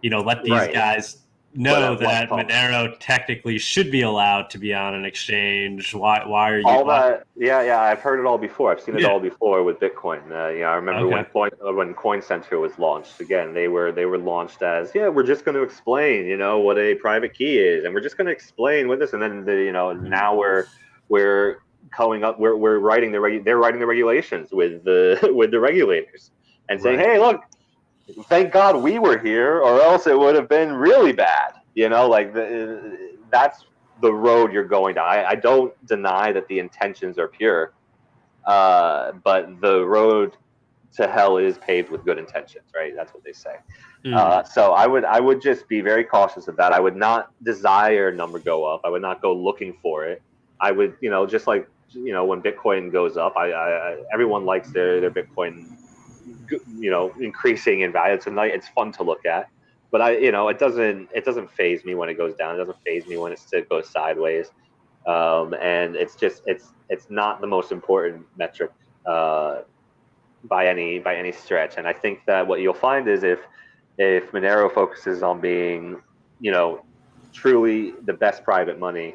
you know, let these Right. guys know that Monero technically should be allowed to be on an exchange. Why? Why are you? All that? Yeah, yeah. I've heard it all before. I've seen it yeah. all before with Bitcoin. Uh, yeah, I remember okay. when Coin uh, when Coin Center was launched. Again, they were they were launched as yeah, we're just going to explain, you know, what a private key is, and we're just going to explain what this, and then the, you know now we're we're coming up, we're we're writing the regu- they're writing the regulations with the with the regulators and saying, right. hey, look thank God we were here, or else it would have been really bad. You know, like the, that's the road you're going down. I, I don't deny that the intentions are pure, uh, but the road to hell is paved with good intentions, right? That's what they say. Mm. Uh, so I would I would just be very cautious of that. I would not desire number go up. I would not go looking for it. I would, you know, just like you know when Bitcoin goes up, I, I everyone likes their their Bitcoin you know increasing in value. It's a. It's fun to look at, but I you know it doesn't it doesn't faze me when it goes down. It doesn't faze me when it goes sideways. Um, and it's just it's it's not the most important metric uh, by any by any stretch. And I think that what you'll find is if if Monero focuses on being you know truly the best private money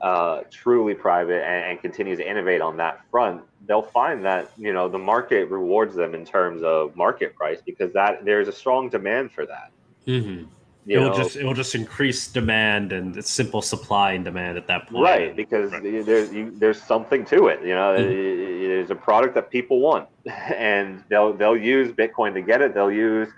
uh, truly private and, and, continues to innovate on that front, they'll find that you know the market rewards them in terms of market price because that there's a strong demand for that. Mm-hmm. It will just it will just increase demand and it's simple supply and demand at that point. Right, because right. there's you, there's something to it. You know, mm-hmm. there's a product that people want, and they'll they'll use Bitcoin to get it. They'll use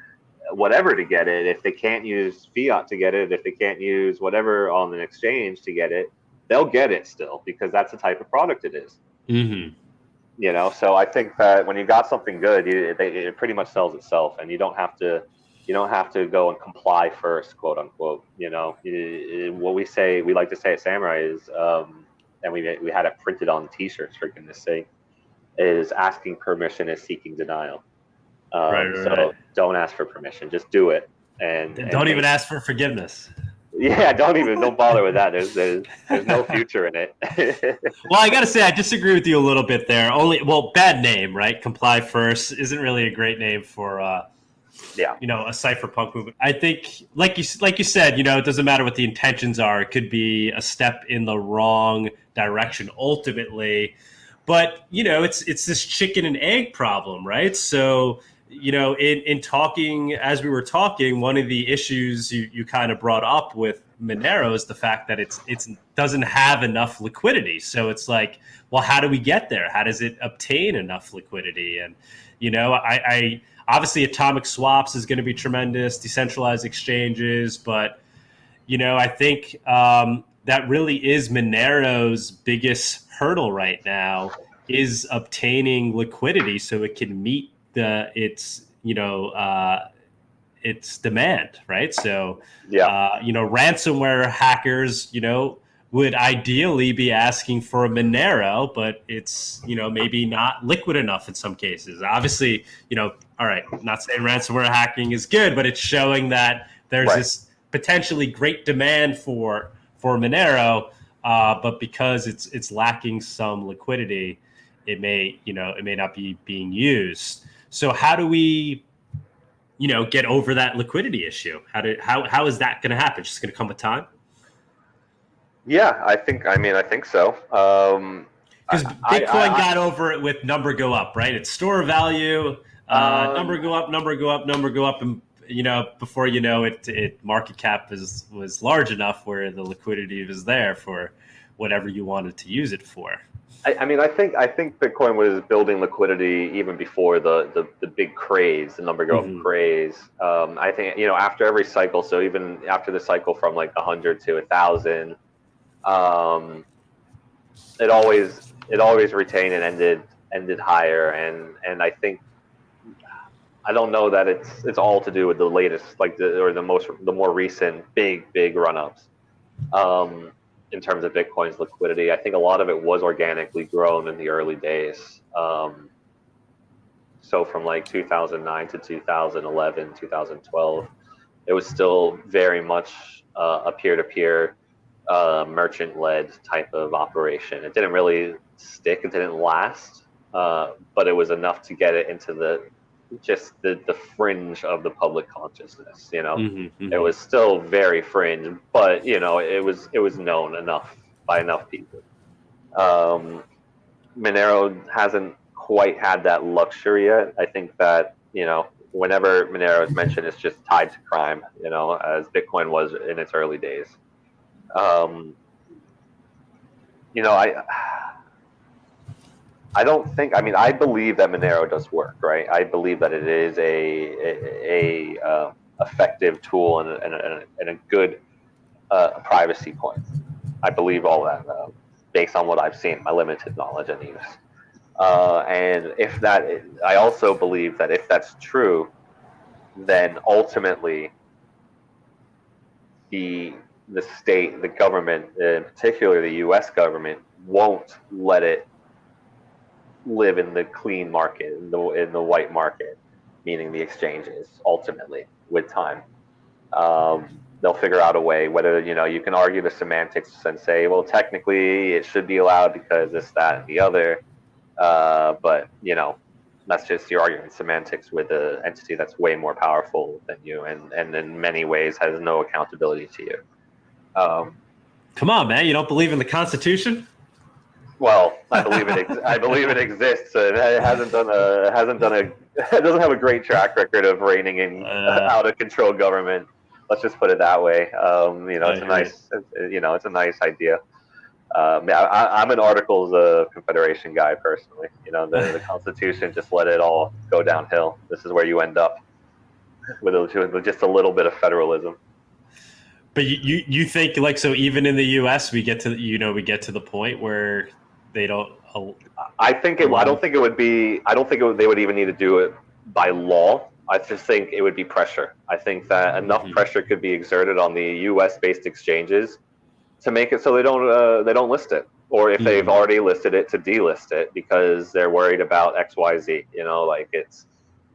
whatever to get it. If they can't use fiat to get it, if they can't use whatever on an exchange to get it, they'll get it still because that's the type of product it is. Mm-hmm. You know, so I think that when you got something good, you, they, it pretty much sells itself, and you don't have to you don't have to go and comply first, quote unquote. You know, what we say, we like to say at Samurai is, um, and we we had it printed on T-shirts for goodness sake, is asking permission is seeking denial. Um, right, right, so right. don't ask for permission, just do it, and, and don't even ask for forgiveness. Yeah, don't even don't bother with that. There's there's, there's no future in it. well, I got to say I disagree with you a little bit there. Only well, bad name, right? Comply first isn't really a great name for uh yeah. You know, a cypherpunk movement. I think like you like you said, you know, it doesn't matter what the intentions are. It could be a step in the wrong direction ultimately. But, you know, it's it's this chicken and egg problem, right? So you know, in, in talking, as we were talking, one of the issues you, you kind of brought up with Monero is the fact that it's it's doesn't have enough liquidity. So it's like, well, how do we get there? How does it obtain enough liquidity? And you know, I, I obviously atomic swaps is going to be tremendous, decentralized exchanges, but you know, I think um, that really is Monero's biggest hurdle right now is obtaining liquidity so it can meet the its you know uh, its demand, right? So yeah, uh, you know, ransomware hackers, you know, would ideally be asking for a Monero, but it's you know maybe not liquid enough in some cases. Obviously, you know, all right, not saying ransomware hacking is good, but it's showing that there's right. this potentially great demand for for Monero, uh, but because it's it's lacking some liquidity, it may you know it may not be being used. So how do we, you know, get over that liquidity issue? How do how how is that going to happen? Just going to come with time? Yeah, I think. I mean, I think so. Um, because Bitcoin I, I, got over it with number go up, right? It's store value, uh, um, number go up, number go up, number go up, and you know before you know it, it market cap is was large enough where the liquidity was there for whatever you wanted to use it for. I, I, mean, I think I think Bitcoin was building liquidity even before the the, the big craze, the number go mm-hmm. craze. Um, I think you know after every cycle, so even after the cycle from like a hundred to a thousand, um, it always it always retained and ended ended higher, and and I think I don't know that it's it's all to do with the latest like the or the most the more recent big big run ups. Um, in terms of Bitcoin's liquidity. I think a lot of it was organically grown in the early days. Um, so from like 2009 to 2011, 2012, it was still very much uh, a peer-to-peer uh, merchant-led type of operation. It didn't really stick. It didn't last, uh, but it was enough to get it into the just the, the fringe of the public consciousness. You know, Mhm, it was still very fringe, but you know, it was it was known enough by enough people. Um, Monero hasn't quite had that luxury yet. I think that you know, whenever Monero is mentioned, it's just tied to crime. You know, as Bitcoin was in its early days. Um, you know, I I don't think. I mean, I believe that Monero does work, right? I believe that it is a a, a uh, effective tool and a, and a, and a good uh, privacy coin. I believe all that uh, based on what I've seen, my limited knowledge and use. Uh, and if that, I also believe that if that's true, then ultimately the the state, the government, in particular the U.S. government, won't let it live in the clean market, in the in the white market, meaning the exchanges. Ultimately, with time, um, they'll figure out a way. Whether you know, you can argue the semantics and say, well, technically it should be allowed because this, that, and the other. Uh, but you know, that's just your argument semantics with an entity that's way more powerful than you, and and in many ways has no accountability to you. Um, Come on, man! You don't believe in the Constitution? Well, I believe it. Ex- I believe it exists. and It hasn't done a. Hasn't done a. It doesn't have a great track record of reining in Uh. out of control government. Let's just put it that way. Um, you know, it's a nice. You know, it's a nice idea. Um, yeah, I, I'm an Articles of Confederation guy personally. You know, the, the Constitution just let it all go downhill. This is where you end up with, a, with just a little bit of federalism. But you, you you think like so? Even in the U.S., we get to you know we get to the point where they don't. I think it. I don't think it would be. I don't think it would, they would even need to do it by law. I just think it would be pressure. I think that enough Mhm. pressure could be exerted on the U.S. based exchanges to make it so they don't uh, they don't list it, or if they've Mhm. already listed it, to delist it because they're worried about X, Y, Z. You know, like it's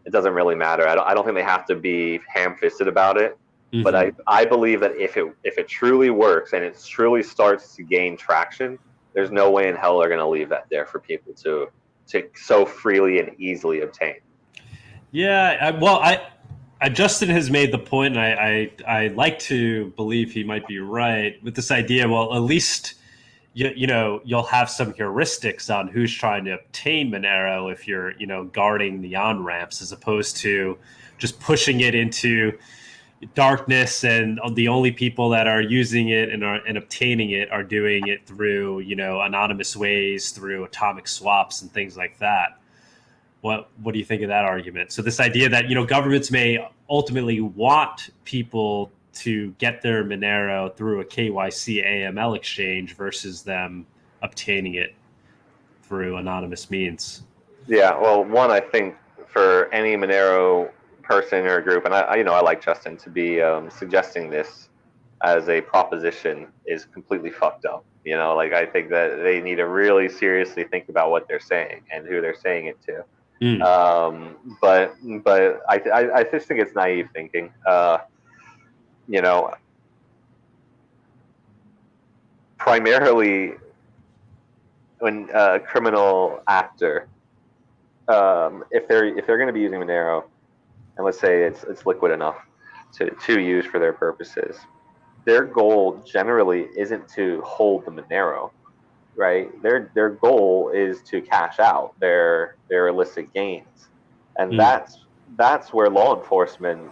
it doesn't really matter. I don't. I don't think they have to be ham fisted about it. But I, I believe that if it if it truly works and it truly starts to gain traction, there's no way in hell they're going to leave that there for people to to so freely and easily obtain. Yeah, I, well, I, I Justin has made the point, and I, I I like to believe he might be right with this idea. Well, at least you you know you'll have some heuristics on who's trying to obtain Monero if you're you know guarding the on ramps as opposed to just pushing it into darkness and the only people that are using it and are and obtaining it are doing it through you know anonymous ways through atomic swaps and things like that. What what do you think of that argument? So this idea that you know governments may ultimately want people to get their monero through a kyc aml exchange versus them obtaining it through anonymous means. Yeah, well, one I think for any Monero person or group, and I, I you know I like Justin to be um, suggesting this as a proposition is completely fucked up. You know, like I think that they need to really seriously think about what they're saying and who they're saying it to. Mm. Um, but but I, I I just think it's naive thinking. Uh, you know, primarily when a criminal actor, um, if they're if they're going to be using Monero, and let's say it's it's liquid enough to to use for their purposes, their goal generally isn't to hold the Monero, right? Their their goal is to cash out their their illicit gains, and Mm. that's that's where law enforcement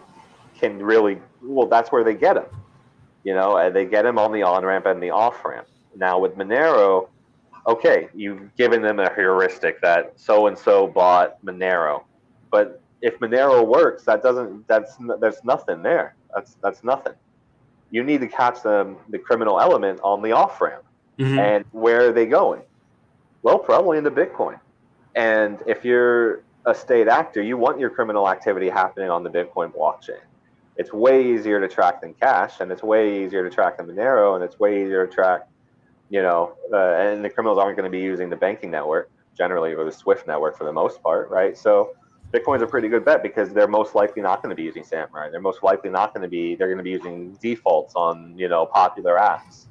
can really well. That's where they get them. You know, and they get them on the on ramp and the off ramp. Now with Monero, okay, you've given them a heuristic that so and so bought Monero, but if Monero works, that doesn't that's there's nothing there. That's that's nothing. You need to catch them the criminal element on the off ramp. Mhm. And where are they going? Well, probably into Bitcoin. And if you're a state actor, you want your criminal activity happening on the Bitcoin blockchain. It's way easier to track than cash, and it's way easier to track than Monero, and it's way easier to track, you know, uh, and the criminals aren't going to be using the banking network generally, or the Swift network for the most part, right? So Bitcoin's a pretty good bet because they're most likely not going to be using Samurai. They're most likely not going to be. They're going to be using defaults on you know popular apps,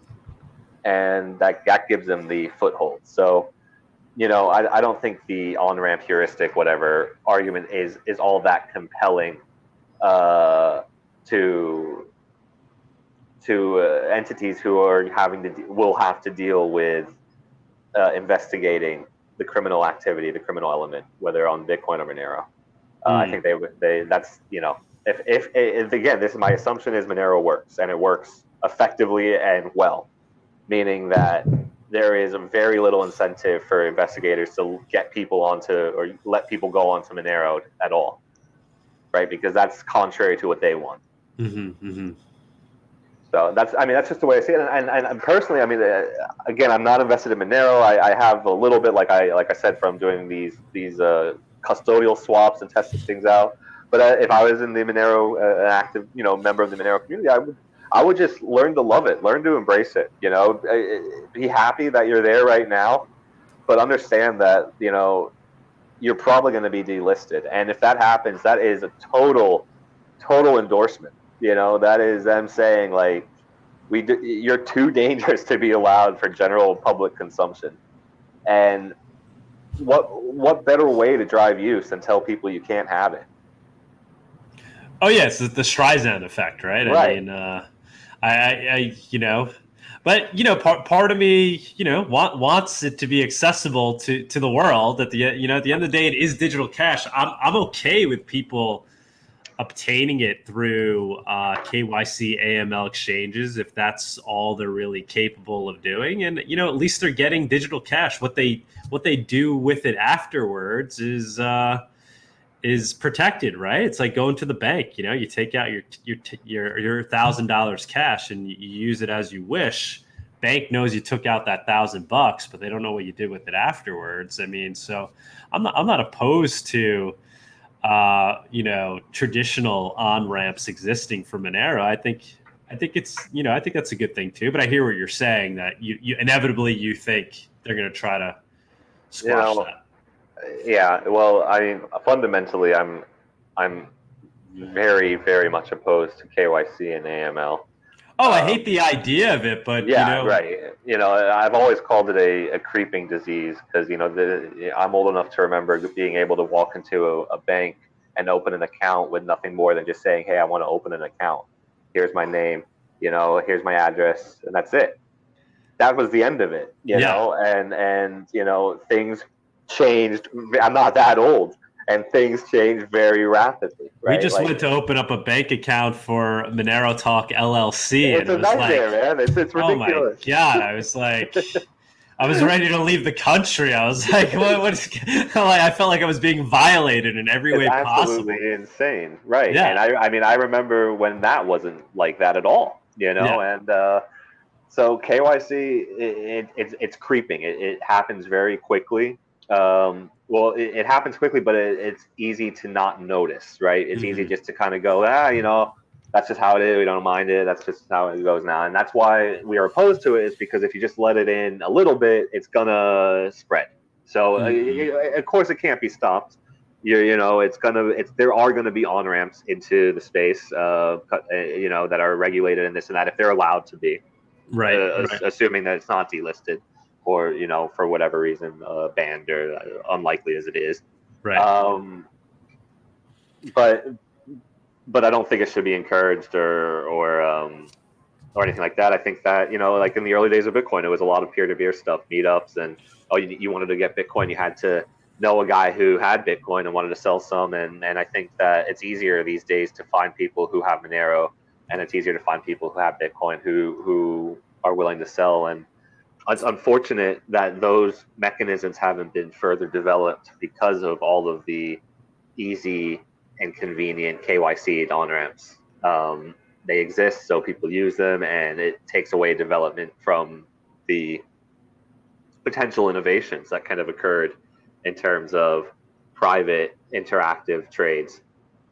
and that that gives them the foothold. So you know, I, I don't think the on ramp heuristic, whatever argument is is all that compelling uh, to to uh, entities who are having to de- will have to deal with uh, investigating the criminal activity, the criminal element, whether on Bitcoin or Monero. Uh, I Mm. think they would they that's you know if, if if again this is my assumption is Monero works and it works effectively and well, meaning that there is a very little incentive for investigators to get people onto or let people go onto Monero at all, right? Because that's contrary to what they want. hmm hmm So that's, I mean, that's just the way I see it. And, and, and personally, I mean, uh, again, I'm not invested in Monero. I, I have a little bit, like I, like I said, from doing these, these uh, custodial swaps and testing things out. But uh, if I was in the Monero, uh, an active, you know, member of the Monero community, I would, I would just learn to love it, learn to embrace it. You know, be happy that you're there right now, but understand that you know you're probably going to be delisted. And if that happens, that is a total, total endorsement. You know, that is them saying like, we do, you're too dangerous to be allowed for general public consumption. And what what better way to drive use than tell people you can't have it? Oh yes, the, the Streisand effect, right? I Right. mean, uh, I, I, I, you know, but you know, part part of me, you know, want, wants it to be accessible to to the world. At the you know, at the end of the day, it is digital cash. I'm I'm okay with people obtaining it through uh, KYC AML exchanges if that's all they're really capable of doing. And you know, at least they're getting digital cash. What they what they do with it afterwards is. Uh, is protected, right? It's like going to the bank. You know, you take out your your your your thousand dollars cash and you use it as you wish. Bank knows you took out that thousand bucks, but they don't know what you did with it afterwards. I mean, so I'm not I'm not opposed to uh, you know traditional on ramps existing for Monero. I think I think it's you know I think that's a good thing too. But I hear what you're saying that you, you inevitably you think they're going to try to squash know, that. Yeah, well, I mean, fundamentally, I'm I'm very very much opposed to KYC and AML. Oh, I Um, hate the idea of it, but Yeah, you know, right. You know, I've always called it a, a creeping disease because you know the, I'm old enough to remember being able to walk into a, a bank and open an account with nothing more than just saying, "Hey, I want to open an account. Here's my name. You know, here's my address, and that's it." That was the end of it. You Yeah. know, and and you know things changed. I'm not that old, and things change very rapidly. Right? We just Like, went to open up a bank account for Monero Talk LLC, It's and a it was nightmare, like, man. It's it's oh my god! I was like, I was ready to leave the country. I was like, what? what is, like, I felt like I was being violated in every way it's possible. absolutely insane, right? Yeah. And I, I mean, I remember when that wasn't like that at all, you know. And uh, so KYC, it, it, it's it's creeping. It, it happens very quickly. Um, well, it, it happens quickly, but it, it's easy to not notice, right? It's easy Mhm. just to kind of go, ah, you know, that's just how it is. We don't mind it. That's just how it goes now, and that's why we are opposed to it. Is because if you just let it in a little bit, it's gonna spread. So uh, Mhm. of course it can't be stopped you you know it's gonna it's there are gonna be on ramps into the space uh, uh you know that are regulated and this and that if they're allowed to be Right, uh, right. assuming that it's not delisted or you know for whatever reason uh, banned or uh, unlikely as it is right. um but but I don't think it should be encouraged or or um or anything like that. I think that you know, like in the early days of Bitcoin, it was a lot of peer-to-peer stuff, meetups, and oh, you, you wanted to get Bitcoin, you had to know a guy who had Bitcoin and wanted to sell some, and and I think that it's easier these days to find people who have Monero, and it's easier to find people who have Bitcoin who who are willing to sell and. It's unfortunate that those mechanisms haven't been further developed because of all of the easy and convenient KYC on ramps. Um, they exist, so people use them, and it takes away development from the potential innovations that kind of occurred in terms of private interactive trades.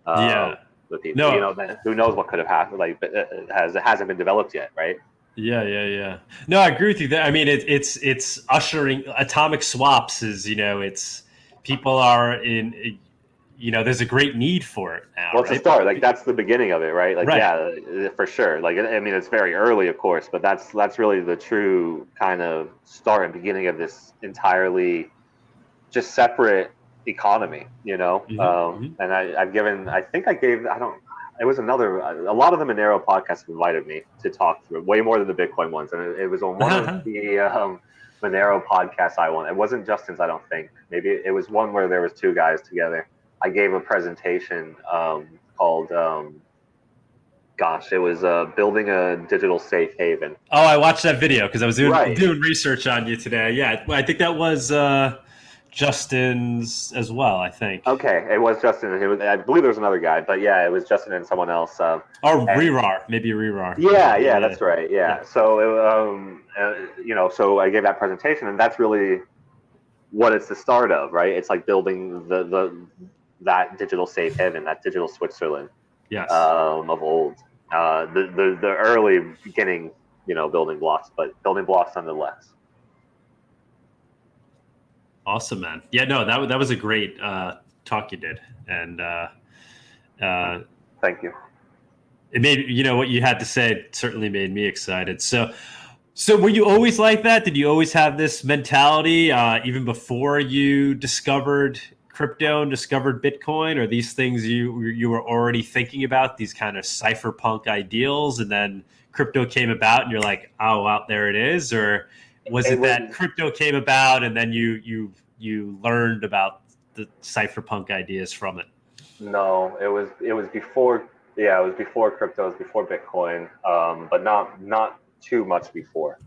uh, Yeah. with people. No. You know, who knows what could have happened? Like, but it has it hasn't been developed yet, right? Yeah, yeah, yeah. No, I agree with you. That I mean, it, it's it's ushering atomic swaps. Is you know, it's people are in. You know, there's a great need for it now. Well, it's a start. Like that's the beginning of it, right? Like Right. yeah, for sure. Like I mean, it's very early, of course, but that's that's really the true kind of start and beginning of this entirely just separate economy, you know. Mhm, Um, mhm. And I, I've given, I think I gave, I don't, it was another, a lot of the Monero podcasts invited me to talk through way more than the Bitcoin ones, and it, it was on one of the um, Monero podcasts I won. It wasn't Justin's, I don't think. Maybe it was one where there was two guys together. I gave a presentation um, called, um, gosh, it was uh, building a digital safe haven. Oh, I watched that video because I was doing, Right. doing research on you today. Yeah, I think that was uh, Justin's as well. I think, Okay, it was Justin. and It was, I believe there was another guy, but yeah, it was Justin and someone else. Um, or and- rehrar, maybe rehrar. Yeah, yeah, that's right. Yeah. Yeah. So, um, uh, you know, so I gave that presentation, and that's really what it's the start of, right? It's like building the the that digital safe haven, that digital Switzerland Yes. um, of old. Uh, the, the the early beginning, you know, building blocks, but building blocks nonetheless. Awesome, man. Yeah, no, that that was a great uh, talk you did, and uh, uh, Thank you. it made you know what you had to say certainly made me excited. So, so were you always like that? Did you always have this mentality uh, even before you discovered crypto and discovered Bitcoin? Or these things you you were already thinking about these kind of cypherpunk ideals, and then crypto came about, and you're like, oh, out there it is, or was it, It that was- crypto came about and then you you you learned about the cypherpunk ideas from it? No, it was it was before. Yeah, it was before crypto. It was before Bitcoin, um, but not not too much before.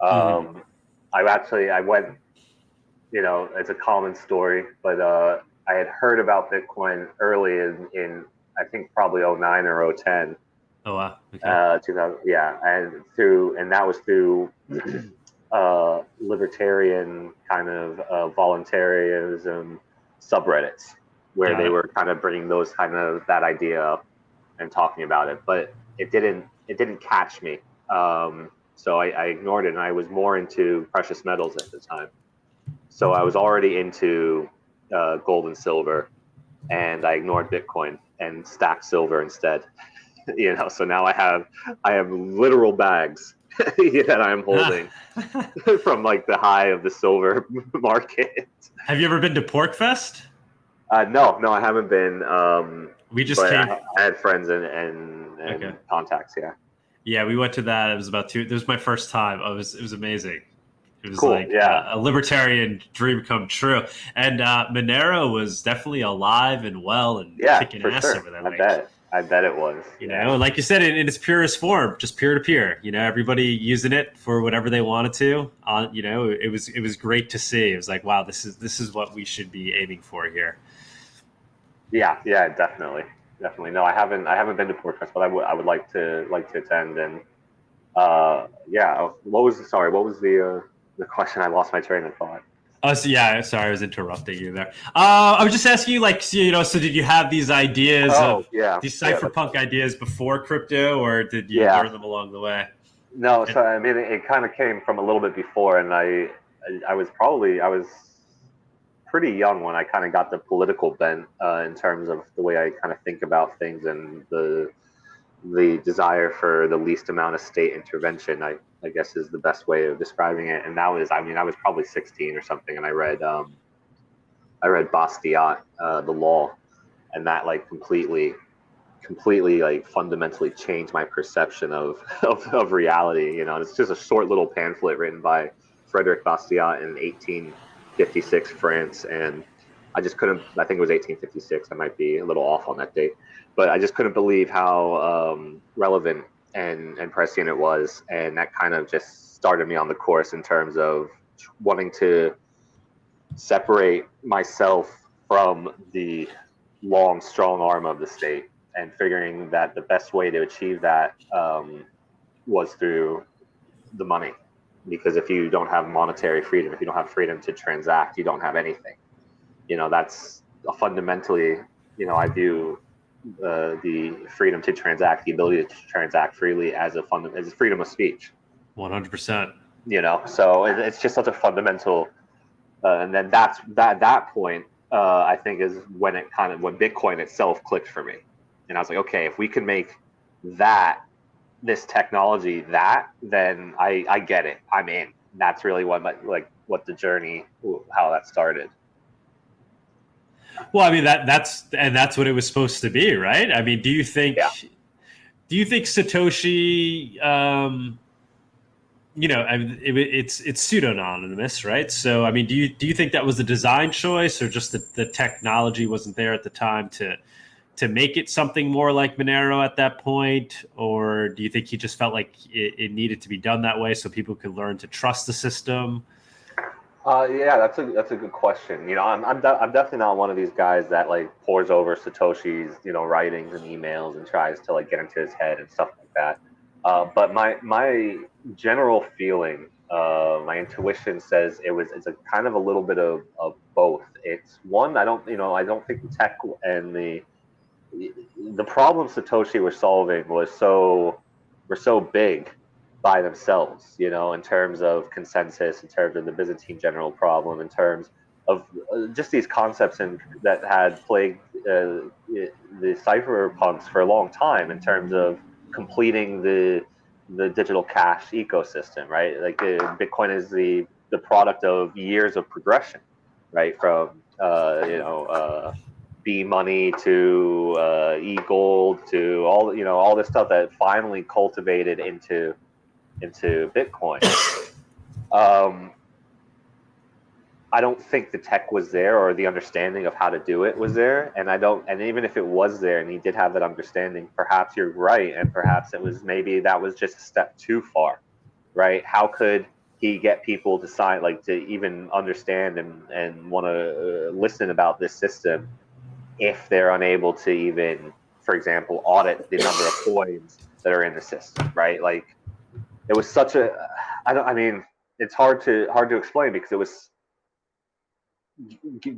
Um, I actually I went. You know, it's a common story, but uh, I had heard about Bitcoin early in, in I think probably 09 or 010. Oh wow. Okay. Uh, 2000, yeah, and through and that was through uh, libertarian kind of uh, voluntarism subreddits where Got they were kind of bringing those kind of that idea up and talking about it, but it didn't it didn't catch me. Um, so I, I ignored it, and I was more into precious metals at the time. So I was already into uh, gold and silver, and I ignored Bitcoin and stacked silver instead. you know, so now I have I have literal bags that I'm holding from like the high of the silver market. Have you ever been to Porkfest? Uh, no, no, I haven't been. Um, We just came. I, I had friends and and, and Okay. contacts. Yeah, Yeah, we went to that. It was about two. It was my first time. It was it was amazing. It was Cool, like yeah. a, a libertarian dream come true. And uh, Monero was definitely alive and well and yeah, kicking ass sure. over there. I bet. I bet it was. You know, like you said, in, in its purest form, just peer to peer. You know, everybody using it for whatever they wanted to. Uh, you know, it was it was great to see. It was like, wow, this is this is what we should be aiming for here. Yeah, yeah, definitely, definitely. No, I haven't. I haven't been to Porkfest, but I would. I would like to like to attend. And uh, yeah, what was sorry? What was the uh, the question? I lost my train of thought. Oh, so yeah, sorry, I was interrupting you there. Uh, I was just asking you, like, so, you know, so did you have these ideas Oh, of yeah, these yeah, cypherpunk ideas before crypto, or did you Yeah. learn them along the way? No, so I mean, it, it kind of came from a little bit before, and I, I, I was probably I was pretty young when I kind of got the political bent uh, in terms of the way I kind of think about things and the the desire for the least amount of state intervention. I, I guess is the best way of describing it. And that was, I mean, I was probably 16 or something, and I read um, I read Bastiat, uh, the law, and that like completely completely like fundamentally changed my perception of, of, of reality you know? And it's just a short little pamphlet written by frederick bastiat in 1856 france. And i just couldn't i think it was 1856 i might be a little off on that date. But i just couldn't believe how um, relevant and, and prescient it was and that kind of just started me on the course in terms of wanting to separate myself from the long strong arm of the state and figuring that the best way to achieve that um, was through the money. Because if you don't have monetary freedom, if you don't have freedom to transact, you don't have anything. You know, that's fundamentally, you know, I view uh, the freedom to transact, the ability to transact freely as a fund, as freedom of speech. One hundred percent. You know, so it, it's just such a fundamental. Uh, and then that's that that point, uh, I think, is when it kind of when Bitcoin itself clicked for me and I was like, okay, if we can make that this technology that, then I I get it. I'm in. That's really what my, like what the journey how that started. Well, I mean that that's and that's what it was supposed to be, right? I mean, do you think Yeah. do you think Satoshi um you know, I mean, it, it's it's pseudonymous, right? So, I mean, do you do you think that was a design choice, or just that the technology wasn't there at the time to to make it something more like Monero at that point, or do you think he just felt like it, it needed to be done that way so people could learn to trust the system? Uh, yeah, that's a that's a good question. You know, I'm I'm, de- I'm definitely not one of these guys that like pours over Satoshi's you know writings and emails and tries to like get into his head and stuff like that. Uh, but my my general feeling, uh, my intuition says it was it's a kind of a little bit of, of both. It's one I don't you know I don't think the tech and the the problem Satoshi was solving was so were so big by themselves, you know, in terms of consensus, in terms of the Byzantine general problem, in terms of uh, just these concepts and that had plagued uh, the cypherpunks for a long time in terms of completing the the digital cash ecosystem, right? Like uh, Bitcoin is the the product of years of progression, right? From uh, you know uh, B money to uh, e gold to all you know all this stuff that finally cultivated into into Bitcoin. Um, I don't think the tech was there or the understanding of how to do it was there. And I don't, and even if it was there and he did have that understanding, perhaps you're right. And perhaps it was maybe that was just a step too far, right? How could he get people to sign, like to even understand and, and want to uh, listen about this system if they're unable to even, for example, audit the number of coins that are in the system, right? Like it was such a, I don't, I mean, it's hard to, hard to explain because it was,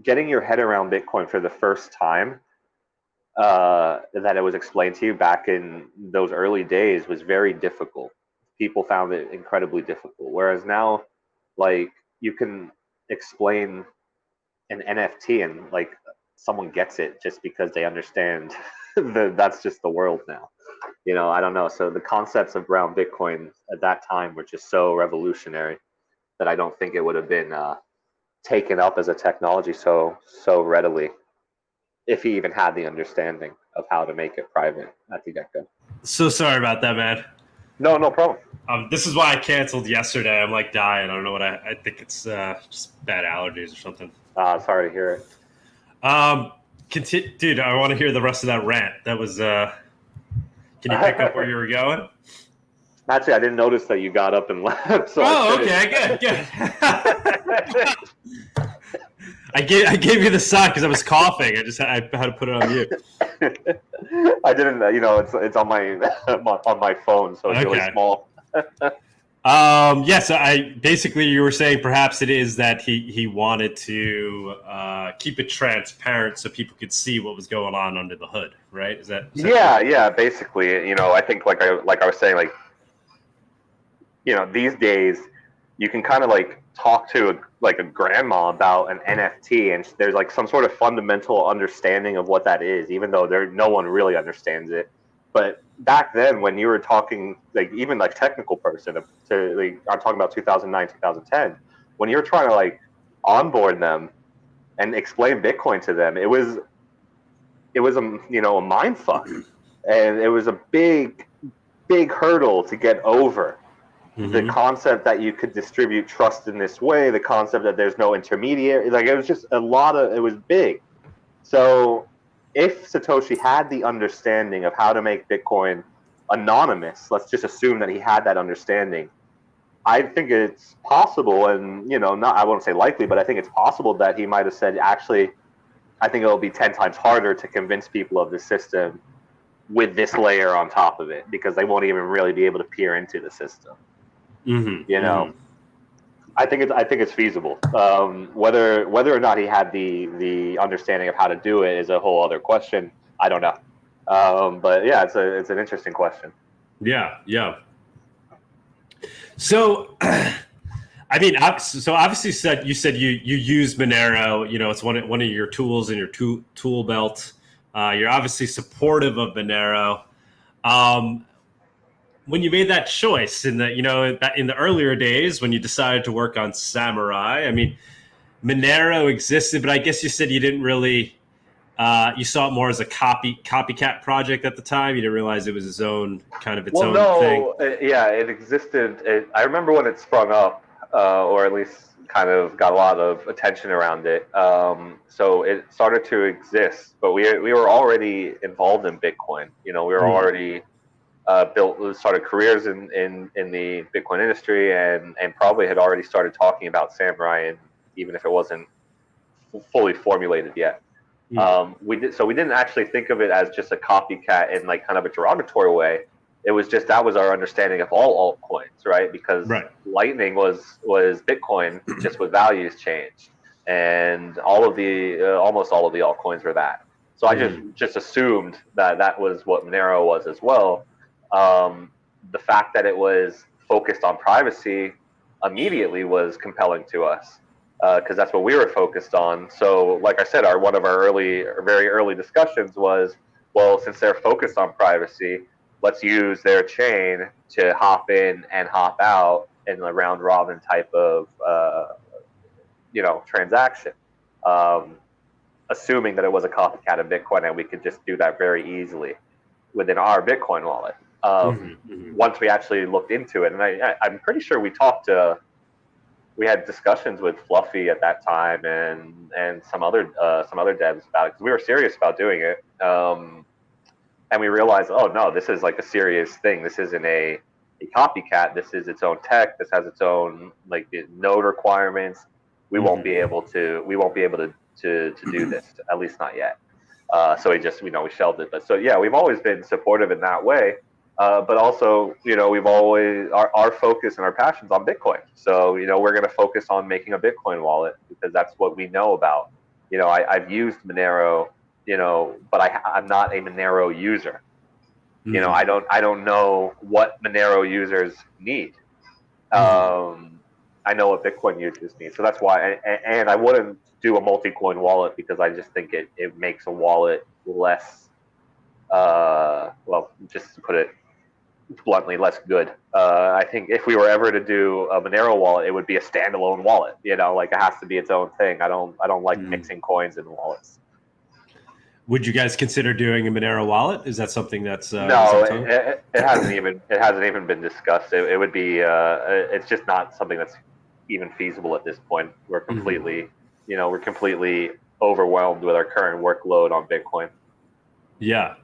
getting your head around Bitcoin for the first time uh, that it was explained to you back in those early days was very difficult. People found it incredibly difficult. Whereas now, like you can explain an NFT and like someone gets it just because they understand that that's just the world now. You know, I don't know. So the concepts of around Bitcoin at that time were just so revolutionary that I don't think it would have been uh, taken up as a technology so so readily if he even had the understanding of how to make it private at the get-go So sorry about that, man. no no problem Um, this is why I canceled yesterday. I'm like dying. I don't know what I, I think it's uh, just bad allergies or something. uh, sorry to hear it Um, conti- dude, I want to hear the rest of that rant. That was. Uh, can you pick up where you were going? actually i didn't notice that you got up and left so oh, okay, good, good. I gave I gave you the sign because I was coughing. I just had, I had to put it on you. i didn't you know it's it's on my on my phone so it's really small Um, yes, I basically you were saying perhaps it is that he he wanted to uh, keep it transparent so people could see what was going on under the hood, right? Is that, is that yeah yeah basically you know i think like i like i was saying like you know these days you can kind of like talk to a, like a grandma about an nft and there's like some sort of fundamental understanding of what that is even though there no one really understands it but back then when you were talking like even like technical person to like i'm talking about 2009 2010 when you're trying to like onboard them and explain bitcoin to them it was it was a you know a mind fuck and it was a big big hurdle to get over the Mhm. concept that you could distribute trust in this way the concept that there's no intermediary like it was just a lot of it was big so if satoshi had the understanding of how to make bitcoin anonymous let's just assume that he had that understanding i think it's possible and you know not i won't say likely but i think it's possible that he might have said actually i think it'll be 10 times harder to convince people of the system with this layer on top of it because they won't even really be able to peer into the system. Mhm. you know i think it's i think it's feasible um, whether whether or not he had the the understanding of how to do it is a whole other question i don't know um, but yeah it's a it's an interesting question Yeah, yeah. So, I mean, so obviously, said you said you you use Monero. You know, it's one of, one of your tools in your tool tool belt. Uh, you're obviously supportive of Monero. Um, when you made that choice in the you know in the earlier days when you decided to work on Samurai, I mean, Monero existed, but I guess you said you didn't really uh, you saw it more as a copy copycat project at the time. You didn't realize it was its own kind of its well, own no, thing. uh, yeah, it existed. It, I remember when it sprung up, uh, or at least kind of got a lot of attention around it. Um, so it started to exist, but we we were already involved in Bitcoin. You know, we were Mm. already uh, built started careers in, in in the Bitcoin industry, and and probably had already started talking about Samurai, and even if it wasn't fully formulated yet. Mm. Um, we did so we didn't actually think of it as just a copycat in like kind of a derogatory way. It was just that was our understanding of all altcoins, right? Because Right. Litecoin was was Bitcoin just with values changed, and all of the uh, almost all of the altcoins were that. So I just just assumed that that was what Monero was as well. Um, the fact that it was focused on privacy immediately was compelling to us because that's what we were focused on. So, like I said, our one of our early, very early discussions was, well, since they're focused on privacy, let's use their chain to hop in and hop out in a round robin type of, uh, you know, transaction. Um, assuming that it was a copycat of Bitcoin, and we could just do that very easily within our Bitcoin wallet. Um, Mhm, mhm. once we actually looked into it, and I, I, I'm pretty sure we talked to, we had discussions with Fluffy at that time and and some other uh, some other devs about it because we were serious about doing it. Um, and we realized, oh no, this is like a serious thing. This isn't a, a copycat. This is its own tech. This has its own like node requirements. We won't be able to. We won't be able to to, to do this. At least not yet. Uh, so we just you know we shelved it. But so yeah, we've always been supportive in that way. Uh, but also, you know, we've always our, our focus and our passions on Bitcoin. So, you know, we're going to focus on making a Bitcoin wallet because that's what we know about. You know, I, I've used Monero, you know, but I, I'm not a Monero user. You know, I don't I don't know what Monero users need. Um, I know what Bitcoin users need, so that's why. And, and I wouldn't do a multi-coin wallet because I just think it, it makes a wallet less, uh, well, just to put it bluntly, less good. Uh, I think if we were ever to do a Monero wallet, it would be a standalone wallet. You know, like it has to be its own thing. I don't I don't like Mm. mixing coins in wallets. Would you guys consider doing a Monero wallet? Is that something that's uh, no, that it, it, hasn't even it hasn't even been discussed. It, it would be uh, it's just not something that's even feasible at this point. We're Mm-hmm. completely, you know, we're completely overwhelmed with our current workload on Bitcoin. Yeah,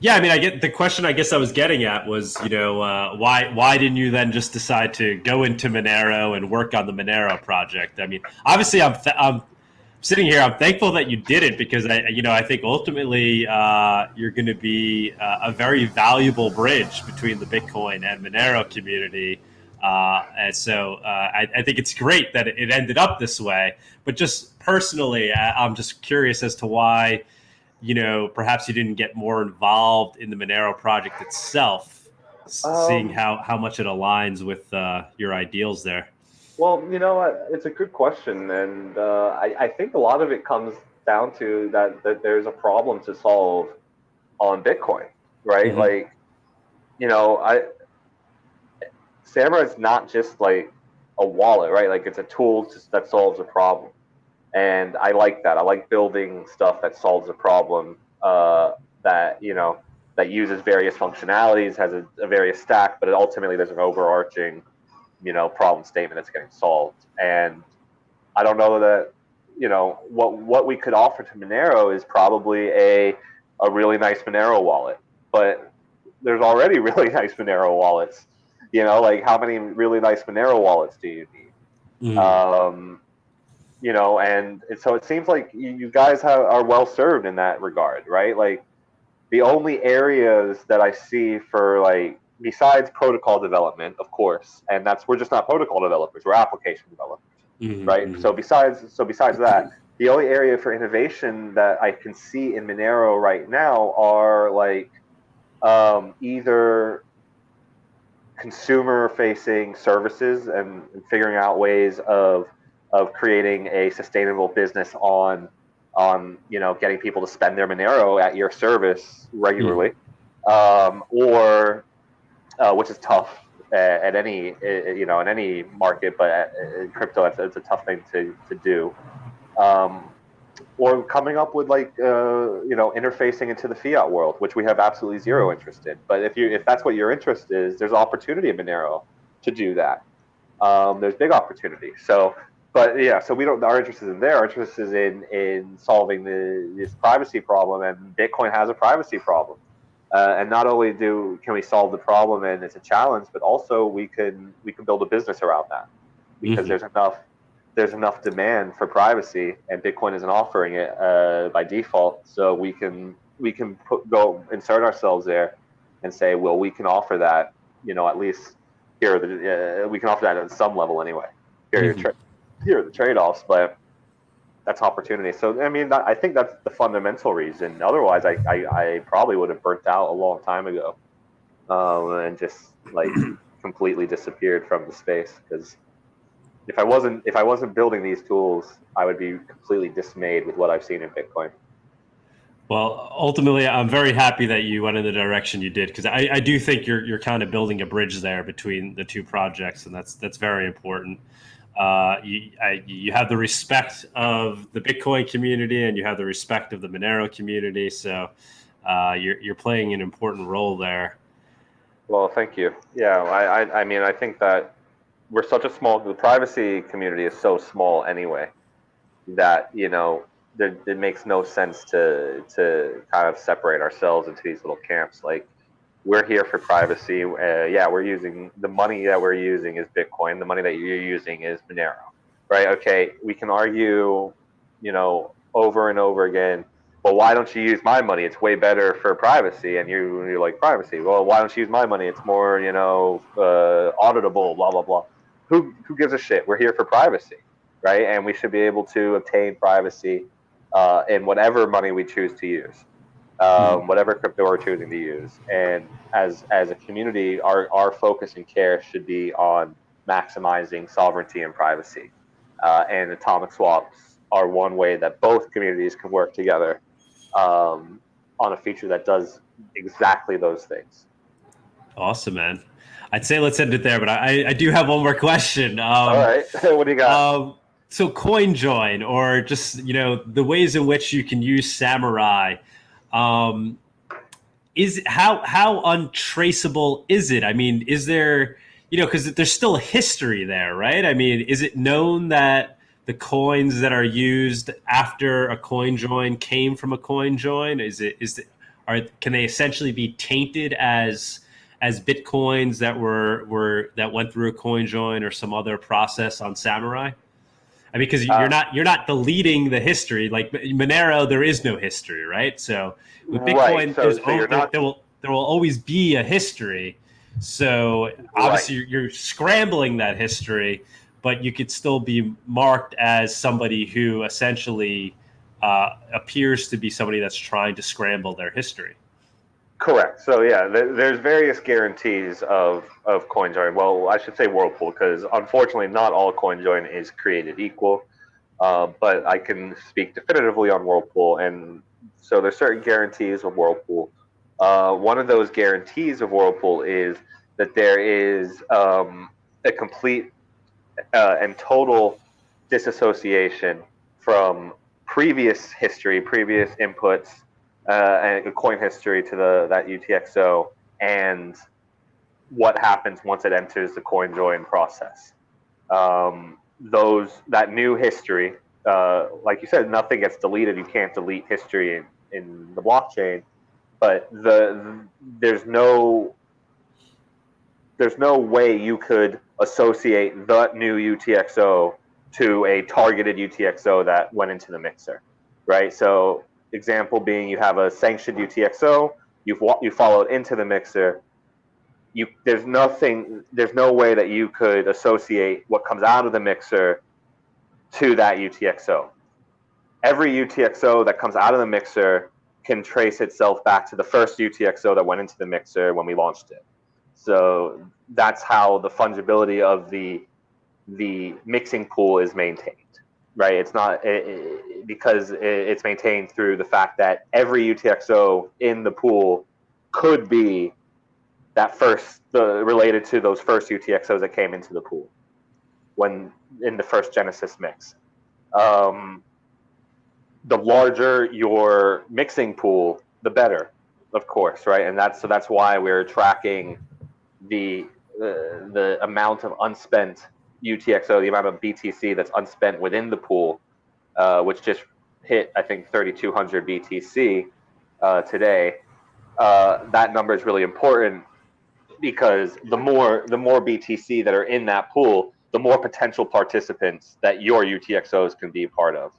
yeah. I mean, I get the question. I guess I was getting at was, you know, uh, why why didn't you then just decide to go into Monero and work on the Monero project? I mean, obviously, I'm th- I'm sitting here. I'm thankful that you did it because I, you know, I think ultimately uh, you're going to be uh, a very valuable bridge between the Bitcoin and Monero community. Uh, and so uh, I, I think it's great that it ended up this way. But just personally, I, I'm just curious as to why you know, perhaps you didn't get more involved in the Monero project itself, Um, seeing how, how much it aligns with uh, your ideals there. Well, you know? It's a good question, and uh, I, I think a lot of it comes down to that that there's a problem to solve on Bitcoin, right? Mhm. Like, you know, I Samurai is not just like a wallet, right? Like it's a tool to, that solves a problem, and I like that. I like building stuff that solves a problem uh, that you know that uses various functionalities, has a, a various stack, but it ultimately there's an overarching you know problem statement that's getting solved. And i don't know that you know what what we could offer to monero is probably a a really nice monero wallet. But there's already really nice monero wallets. You know like how many really nice monero wallets do you need? Um, you know, and so it seems like you, guys have, are well served in that regard, right? Like the only areas that I see for like besides protocol development, of course, and that's we're just not protocol developers, we're application developers, Mhm, right? So besides so besides that, the only area for innovation that I can see in Monero right now are like um, either consumer facing services and, and figuring out ways of of creating a sustainable business on on you know getting people to spend their Monero at your service regularly, um, or uh, which is tough at, at any uh, you know in any market, but at, in crypto it's, it's a tough thing to to do. Um, or coming up with like uh, you know interfacing into the fiat world, which we have absolutely zero interest in. But if you if that's what your interest is, there's opportunity in Monero to do that. Um, there's big opportunity. So, but yeah, so we don't. Our interest is in there. Our interest is in in solving the this privacy problem, and Bitcoin has a privacy problem. Uh, and not only do can we solve the problem and it's a challenge, but also we can we can build a business around that because mm-hmm. there's enough there's enough demand for privacy, and Bitcoin isn't offering it uh, by default. So we can we can put, go insert ourselves there and say, well, we can offer that. You know, at least here the uh, we can offer that at some level anyway. Here, mm-hmm. tra- here are the trade-offs, but that's opportunity. So I mean, I think that's the fundamental reason. Otherwise, I, I, I probably would have burnt out a long time ago, um, and just like completely disappeared from the space because if I wasn't if I wasn't building these tools, I would be completely dismayed with what I've seen in Bitcoin. Well, ultimately, I'm very happy that you went in the direction you did because I, I, do think you're you're kind of building a bridge there between the two projects, and that's that's very important. Uh, you I, you have the respect of the Bitcoin community, and you have the respect of the Monero community, so uh, you're you're playing an important role there. Well, thank you. Yeah, I, I I mean, I think that we're such a small the privacy community is so small anyway that you know there, it makes no sense to to kind of separate ourselves into these little camps like we're here for privacy. Uh, yeah we're using the money that we're using is bitcoin. The money that you're using is monero right? Okay we can argue you know over and over again well why don't you use my money? It's way better for privacy and you you like privacy. Well why don't you use my money? It's more you know uh, auditable blah blah blah. Who who gives a shit? We're here for privacy, right? And we should be able to obtain privacy uh, in whatever money we choose to use, um, mm-hmm. whatever crypto we're choosing to use. And as as a community, our our focus and care should be on maximizing sovereignty and privacy. Uh, and atomic swaps are one way that both communities can work together um, on a feature that does exactly those things. Awesome, man. I'd say let's end it there, but I, I do have one more question. Um, All right, what do you got? Um, so CoinJoin, or just you know the ways in which you can use Samurai, um, is how how untraceable is it? I mean, is there you know because there's still a history there, right? I mean, is it known that the coins that are used after a coin join came from a coin join? Is it is it, are can they essentially be tainted as as bitcoins that were were that went through a coin join or some other process on Samurai? I mean, because you're uh, not you're not deleting the history. Like Monero, there is no history, right? So with Bitcoin, right. so, so there, not... there, will there will always be a history. So obviously, right. you're, you're scrambling that history, but you could still be marked as somebody who essentially uh, appears to be somebody that's trying to scramble their history. Correct. So yeah, there's various guarantees of of CoinJoin. Well, I should say Whirlpool because unfortunately, not all CoinJoin is created equal. Uh, but I can speak definitively on Whirlpool, and so there's certain guarantees of Whirlpool. Uh, one of those guarantees of Whirlpool is that there is um, a complete uh, and total disassociation from previous history, previous inputs, uh, and a coin history to the that UTXO and what happens once it enters the coin join process. Um, those that new history, uh, like you said, nothing gets deleted. You can't delete history in, in the blockchain, but the, the there's no there's no way you could associate the new UTXO to a targeted UTXO that went into the mixer, right? So example being you have a sanctioned UTXO, you've you follow it into the mixer. You there's nothing, there's no way that you could associate what comes out of the mixer to that UTXO. Every UTXO that comes out of the mixer can trace itself back to the first UTXO that went into the mixer when we launched it. So that's how the fungibility of the the mixing pool is maintained right? It's not it, it, because it, it's maintained through the fact that every UTXO in the pool could be that first the related to those first UTXOs that came into the pool when in the first Genesis mix. Um, the larger your mixing pool, the better, of course, right? And that's so that's why we're tracking the the, the amount of unspent UTXO, the amount of BTC that's unspent within the pool, uh, which just hit I think 3,200 BTC uh, today. Uh, that number is really important because the more the more BTC that are in that pool, the more potential participants that your UTXOs can be part of.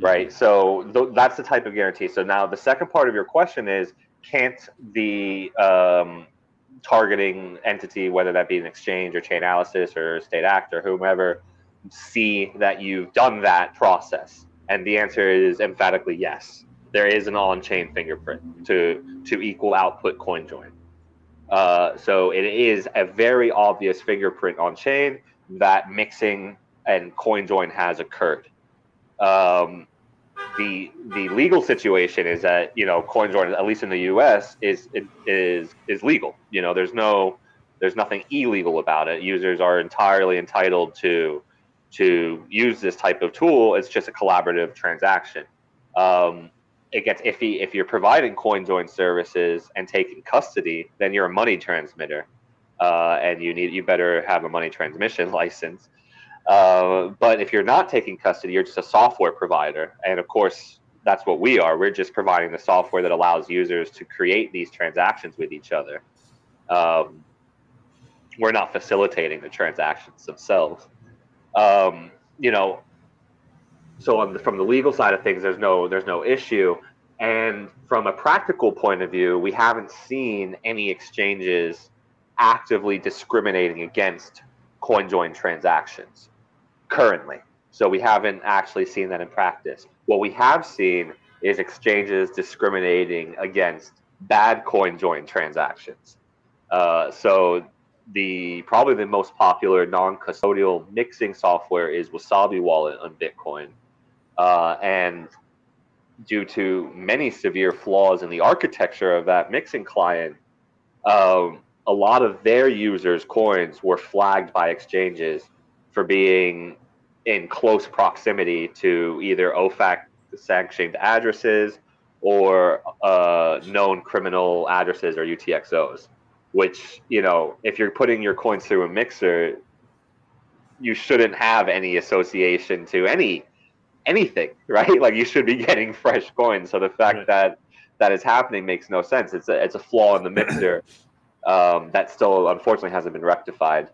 Right. So th- that's the type of guarantee. So now the second part of your question is can't the um, targeting entity, whether that be an exchange or Chainalysis or State-Act or whomever, see that you've done that process? And the answer is emphatically yes. There is an on-chain fingerprint to to equal output coin join. Uh, so it is a very obvious fingerprint on chain that mixing and coin join has occurred. Um, the the legal situation is that you know coin join, at least in the U.S., is is is legal. You know, there's no there's nothing illegal about it. Users are entirely entitled to to use this type of tool. It's just a collaborative transaction. Um, it gets iffy if you're providing coin join services and taking custody. Then you're a money transmitter, uh, and you need you better have a money transmission license. Uh, but if you're not taking custody, you're just a software provider, and of course that's what we are. We're just providing the software that allows users to create these transactions with each other. Um, we're not facilitating the transactions themselves. Um, you know, so the, from the legal side of things, there's no there's no issue. And from a practical point of view, we haven't seen any exchanges actively discriminating against CoinJoin transactions currently. So we haven't actually seen that in practice. What we have seen is exchanges discriminating against bad CoinJoin transactions. Uh, so the probably the most popular non-custodial mixing software is Wasabi Wallet on Bitcoin, uh, and due to many severe flaws in the architecture of that mixing client, um, a lot of their users' coins were flagged by exchanges for being in close proximity to either OFAC sanctioned addresses or uh, known criminal addresses or UTXOs. Which, you know, if you're putting your coins through a mixer, you shouldn't have any association to any anything, right? Like you should be getting fresh coins. So the fact right. that that is happening makes no sense. It's a it's a flaw in the mixer um, that still unfortunately hasn't been rectified.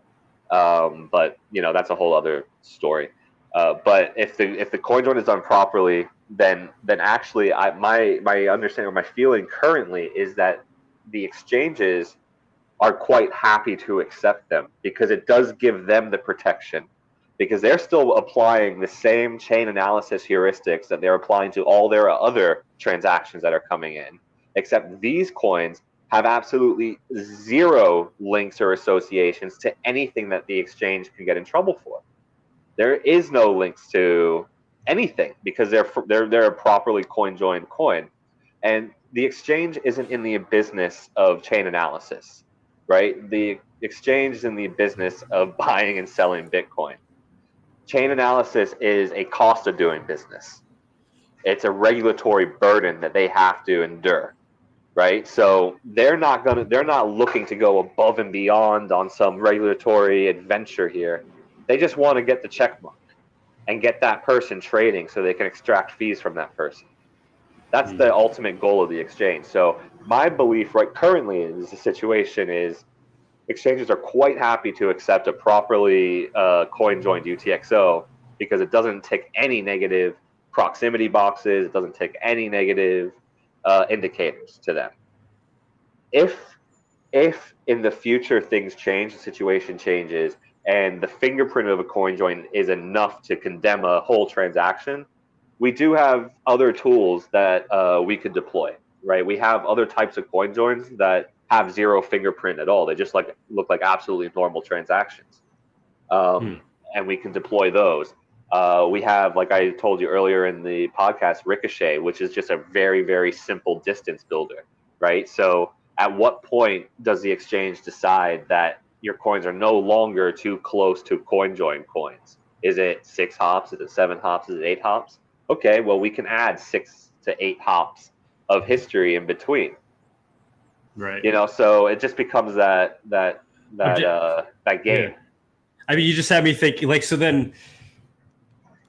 Um, but you know that's a whole other story. Uh, but if the if the coin join is done properly, then then actually I, my my understanding or my feeling currently is that the exchanges are quite happy to accept them because it does give them the protection because they're still applying the same chain analysis heuristics that they're applying to all their other transactions that are coming in. Except these coins have absolutely zero links or associations to anything that the exchange can get in trouble for. There is no links to anything because they're they're they're a properly coin joined coin, and the exchange isn't in the business of chain analysis, right? The exchange is in the business of buying and selling Bitcoin chain analysis is a cost of doing business. It's a regulatory burden that they have to endure, right? So they're not gonna they're not looking to go above and beyond on some regulatory adventure here. They just want to get the check mark and get that person trading so they can extract fees from that person. That's the ultimate goal of the exchange. So my belief right currently is the situation is exchanges are quite happy to accept a properly uh, coin joined UTXO because it doesn't tick any negative proximity boxes, it doesn't tick any negative uh, indicators to them. If if in the future things change, the situation changes, and the fingerprint of a coin join is enough to condemn a whole transaction, we do have other tools that uh, we could deploy. Right? We have other types of coin joins that have zero fingerprint at all. They just like look like absolutely normal transactions, um, hmm. and we can deploy those. Uh, we have, like I told you earlier in the podcast, Ricochet, which is just a very very simple distance builder, right? So at what point does the exchange decide that your coins are no longer too close to coin join coins? Is it six hops? Is it seven hops? Is it eight hops? okay, well, we can add six to eight hops of history in between. Right. You know, so it just becomes that that that uh, that game. Yeah. I mean, you just had me thinking, like, so then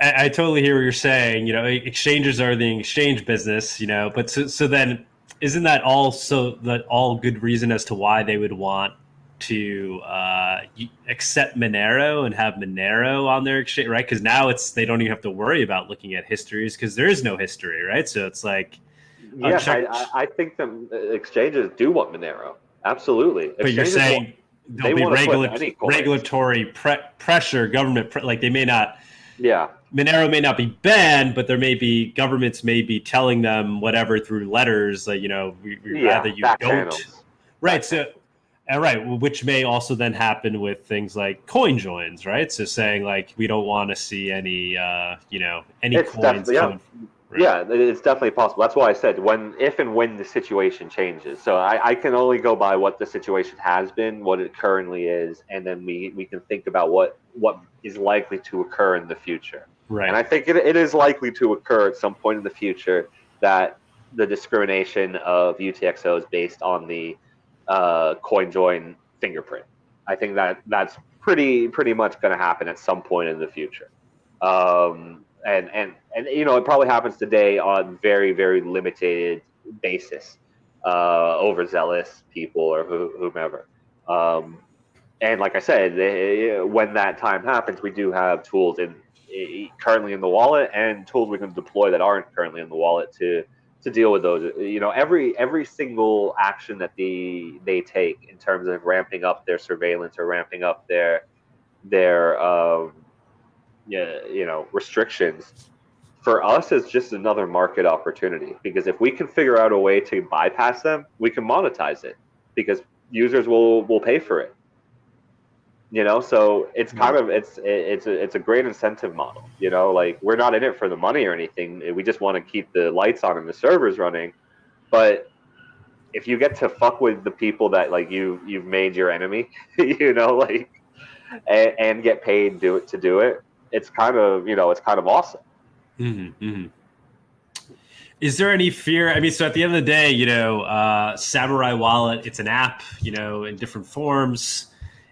I, I, totally hear what you're saying. You know, exchanges are the exchange business, you know, but so, so then isn't that also that all good reason as to why they would want to uh, accept Monero and have Monero on their exchange, right? Because now it's they don't even have to worry about looking at histories because there is no history, right? So it's like, yeah, I, I, think the exchanges do want Monero, absolutely. But exchanges you're saying want, there'll be regula- regulatory pre- pressure, government pre- like they may not. Yeah, Monero may not be banned, but there may be governments may be telling them whatever through letters, like you know, we, we yeah, rather you don't. Channels. Right. So all uh, right, which may also then happen with things like coin joins, right? So saying like we don't want to see any, uh, you know, any it's coins. Yeah. Coming, right? yeah, it's definitely possible. That's why I said when, if and when the situation changes. So I, I can only go by what the situation has been, what it currently is, and then we we can think about what what is likely to occur in the future. Right. And I think it, it is likely to occur at some point in the future that the discrimination of UTXOs based on the uh, CoinJoin fingerprint. I think that that's pretty pretty much going to happen at some point in the future. Um, and and and you know it probably happens today on very very limited basis, uh, overzealous people or whomever. Um, and like I said, they, when that time happens, we do have tools in currently in the wallet and tools we can deploy that aren't currently in the wallet to to deal with those. You know, every every single action that they they take in terms of ramping up their surveillance or ramping up their their um, yeah, you know restrictions for us is just another market opportunity. Because if we can figure out a way to bypass them, we can monetize it. Because users will will pay for it you know? So it's kind of it's it's a, it's a great incentive model you know? Like we're not in it for the money or anything. We just want to keep the lights on and the servers running. But if you get to fuck with the people that like you you've made your enemy you know like and, and, get paid do it to do it it's kind of you know it's kind of awesome. Mm-hmm, mm-hmm. Is there any fear? I mean, so at the end of the day, you know, uh, Samourai Wallet, it's an app, you know, in different forms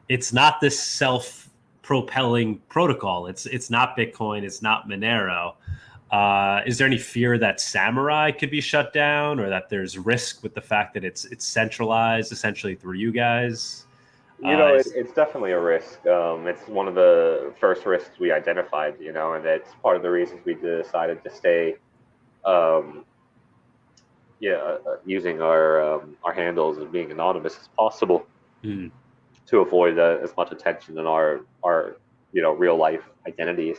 it's not this self propelling protocol. It's it's not Bitcoin. It's not Monero. Uh, is there any fear that Samourai could be shut down, or that there's risk with the fact that it's it's centralized essentially through you guys? You know, uh, it, it's definitely a risk. Um, it's one of the first risks we identified. You know, and it's part of the reasons we decided to stay. Um, yeah, uh, uh using our um, our handles and being anonymous as possible. Mm to avoid uh, as much attention in our our you know real life identities.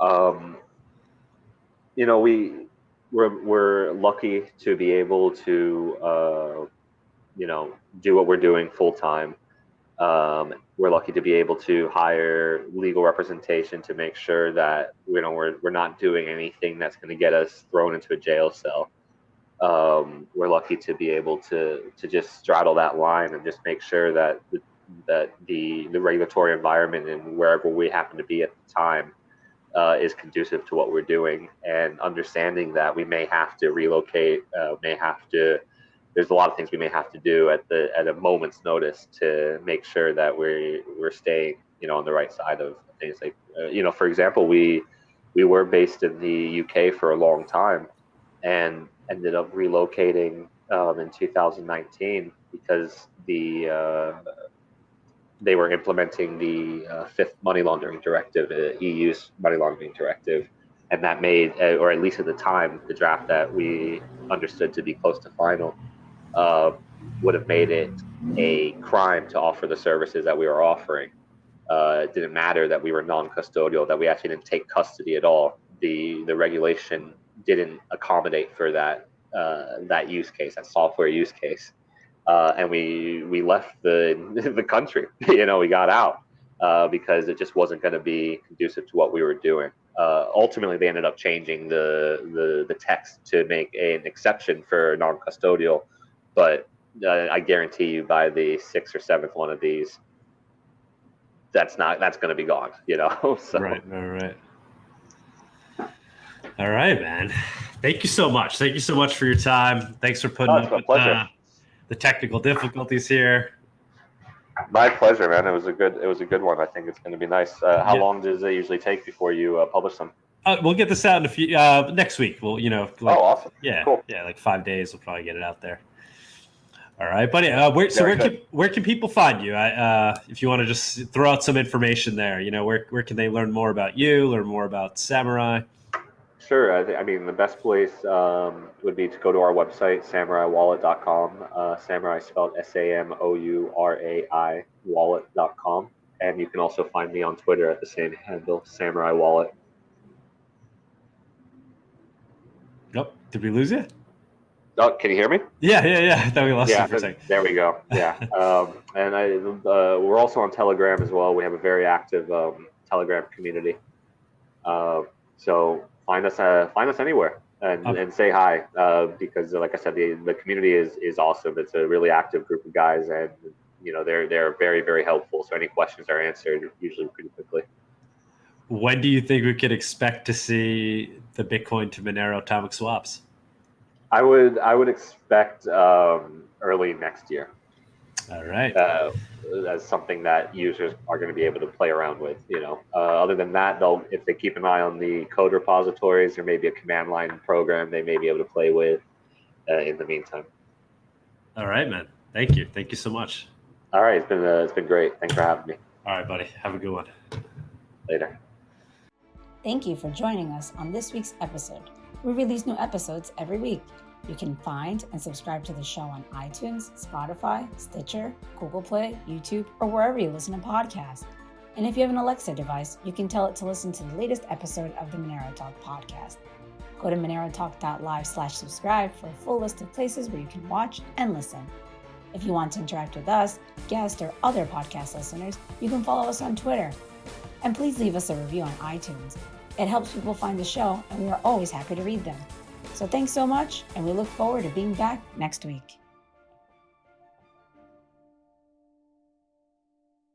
Um, you know, we we're we're lucky to be able to uh, you know do what we're doing full time. Um, we're lucky to be able to hire legal representation to make sure that you know we're we're not doing anything that's going to get us thrown into a jail cell. Um, we're lucky to be able to to just straddle that line and just make sure that the that the the regulatory environment and wherever we happen to be at the time uh, is conducive to what we're doing, and understanding that we may have to relocate, uh, may have to. There's a lot of things we may have to do at the at a moment's notice to make sure that we we're staying, you know, on the right side of things. Like, uh, you know, for example, we we were based in the UK for a long time, and ended up relocating um, in 2019 because the uh, they were implementing the uh, fifth money laundering directive, uh, EU's money laundering directive, and that made, uh, or at least at the time, the draft that we understood to be close to final, uh, would have made it a crime to offer the services that we were offering. Uh, it didn't matter that we were non-custodial, that we actually didn't take custody at all. The the regulation didn't accommodate for that uh, that use case, that software use case uh, and we we left the the country. you know, we got out uh, because it just wasn't going to be conducive to what we were doing. Uh, ultimately, they ended up changing the, the the text to make an exception for non-custodial, but uh, I guarantee you, by the sixth or seventh one of these, that's not that's going to be gone. You know, so. right, right, right. All right, man. Thank you so much. Thank you so much for your time. Thanks for putting Oh, up my with pleasure. uh, the technical difficulties here. My pleasure, man. It was a good. It was a good one. I think it's going to be nice. Uh, how Yeah. long does it usually take before you uh, publish them? Uh, we'll get this out in a few uh, next week. We'll, you know, like, oh, awesome. yeah, cool. yeah, like five days. We'll probably get it out there. All right, buddy. Uh, where, so Very where can where can people find you? I, uh, if you want to just throw out some information there, you know, where where can they learn more about you, learn more about Samourai? Sure. I, I mean, the best place um, would be to go to our website, samouraiwallet.com. Uh, samourai spelled S A M O U R A I wallet.com. And you can also find me on Twitter at the same handle, Samourai Wallet. Nope. Did we lose you? Oh, can you hear me? Yeah, yeah, yeah. I thought we lost yeah, you for a second. there we go. Yeah, um, and I, uh, we're also on Telegram as well. We have a very active um, Telegram community. Uh, so find us, uh, find us anywhere, and, Okay. and say hi uh, because, like I said, the, the community is is awesome. It's a really active group of guys, and you know they're they're very very helpful. So any questions are answered usually pretty quickly. When do you think we could expect to see the Bitcoin to Monero atomic swaps? I would I would expect um, early next year. All right. uh, as something that users are going to be able to play around with. You know, uh, other than that, they'll if they keep an eye on the code repositories or maybe a command line program, they may be able to play with. Uh, in the meantime, All right, man. Thank you. Thank you so much. all right, it's been uh, it's been great. Thanks for having me. All right, buddy. Have a good one. Later. Thank you for joining us on this week's episode. We release new episodes every week. You can find and subscribe to the show on iTunes, Spotify, Stitcher, Google Play, YouTube, or wherever you listen to podcasts. And if you have an Alexa device, you can tell it to listen to the latest episode of the Monero Talk podcast. Go to monerotalk.live slash subscribe for a full list of places where you can watch and listen. If you want to interact with us, guests, or other podcast listeners, you can follow us on Twitter. And please leave us a review on iTunes. It helps people find the show, and we are always happy to read them. So thanks so much, and we look forward to being back next week.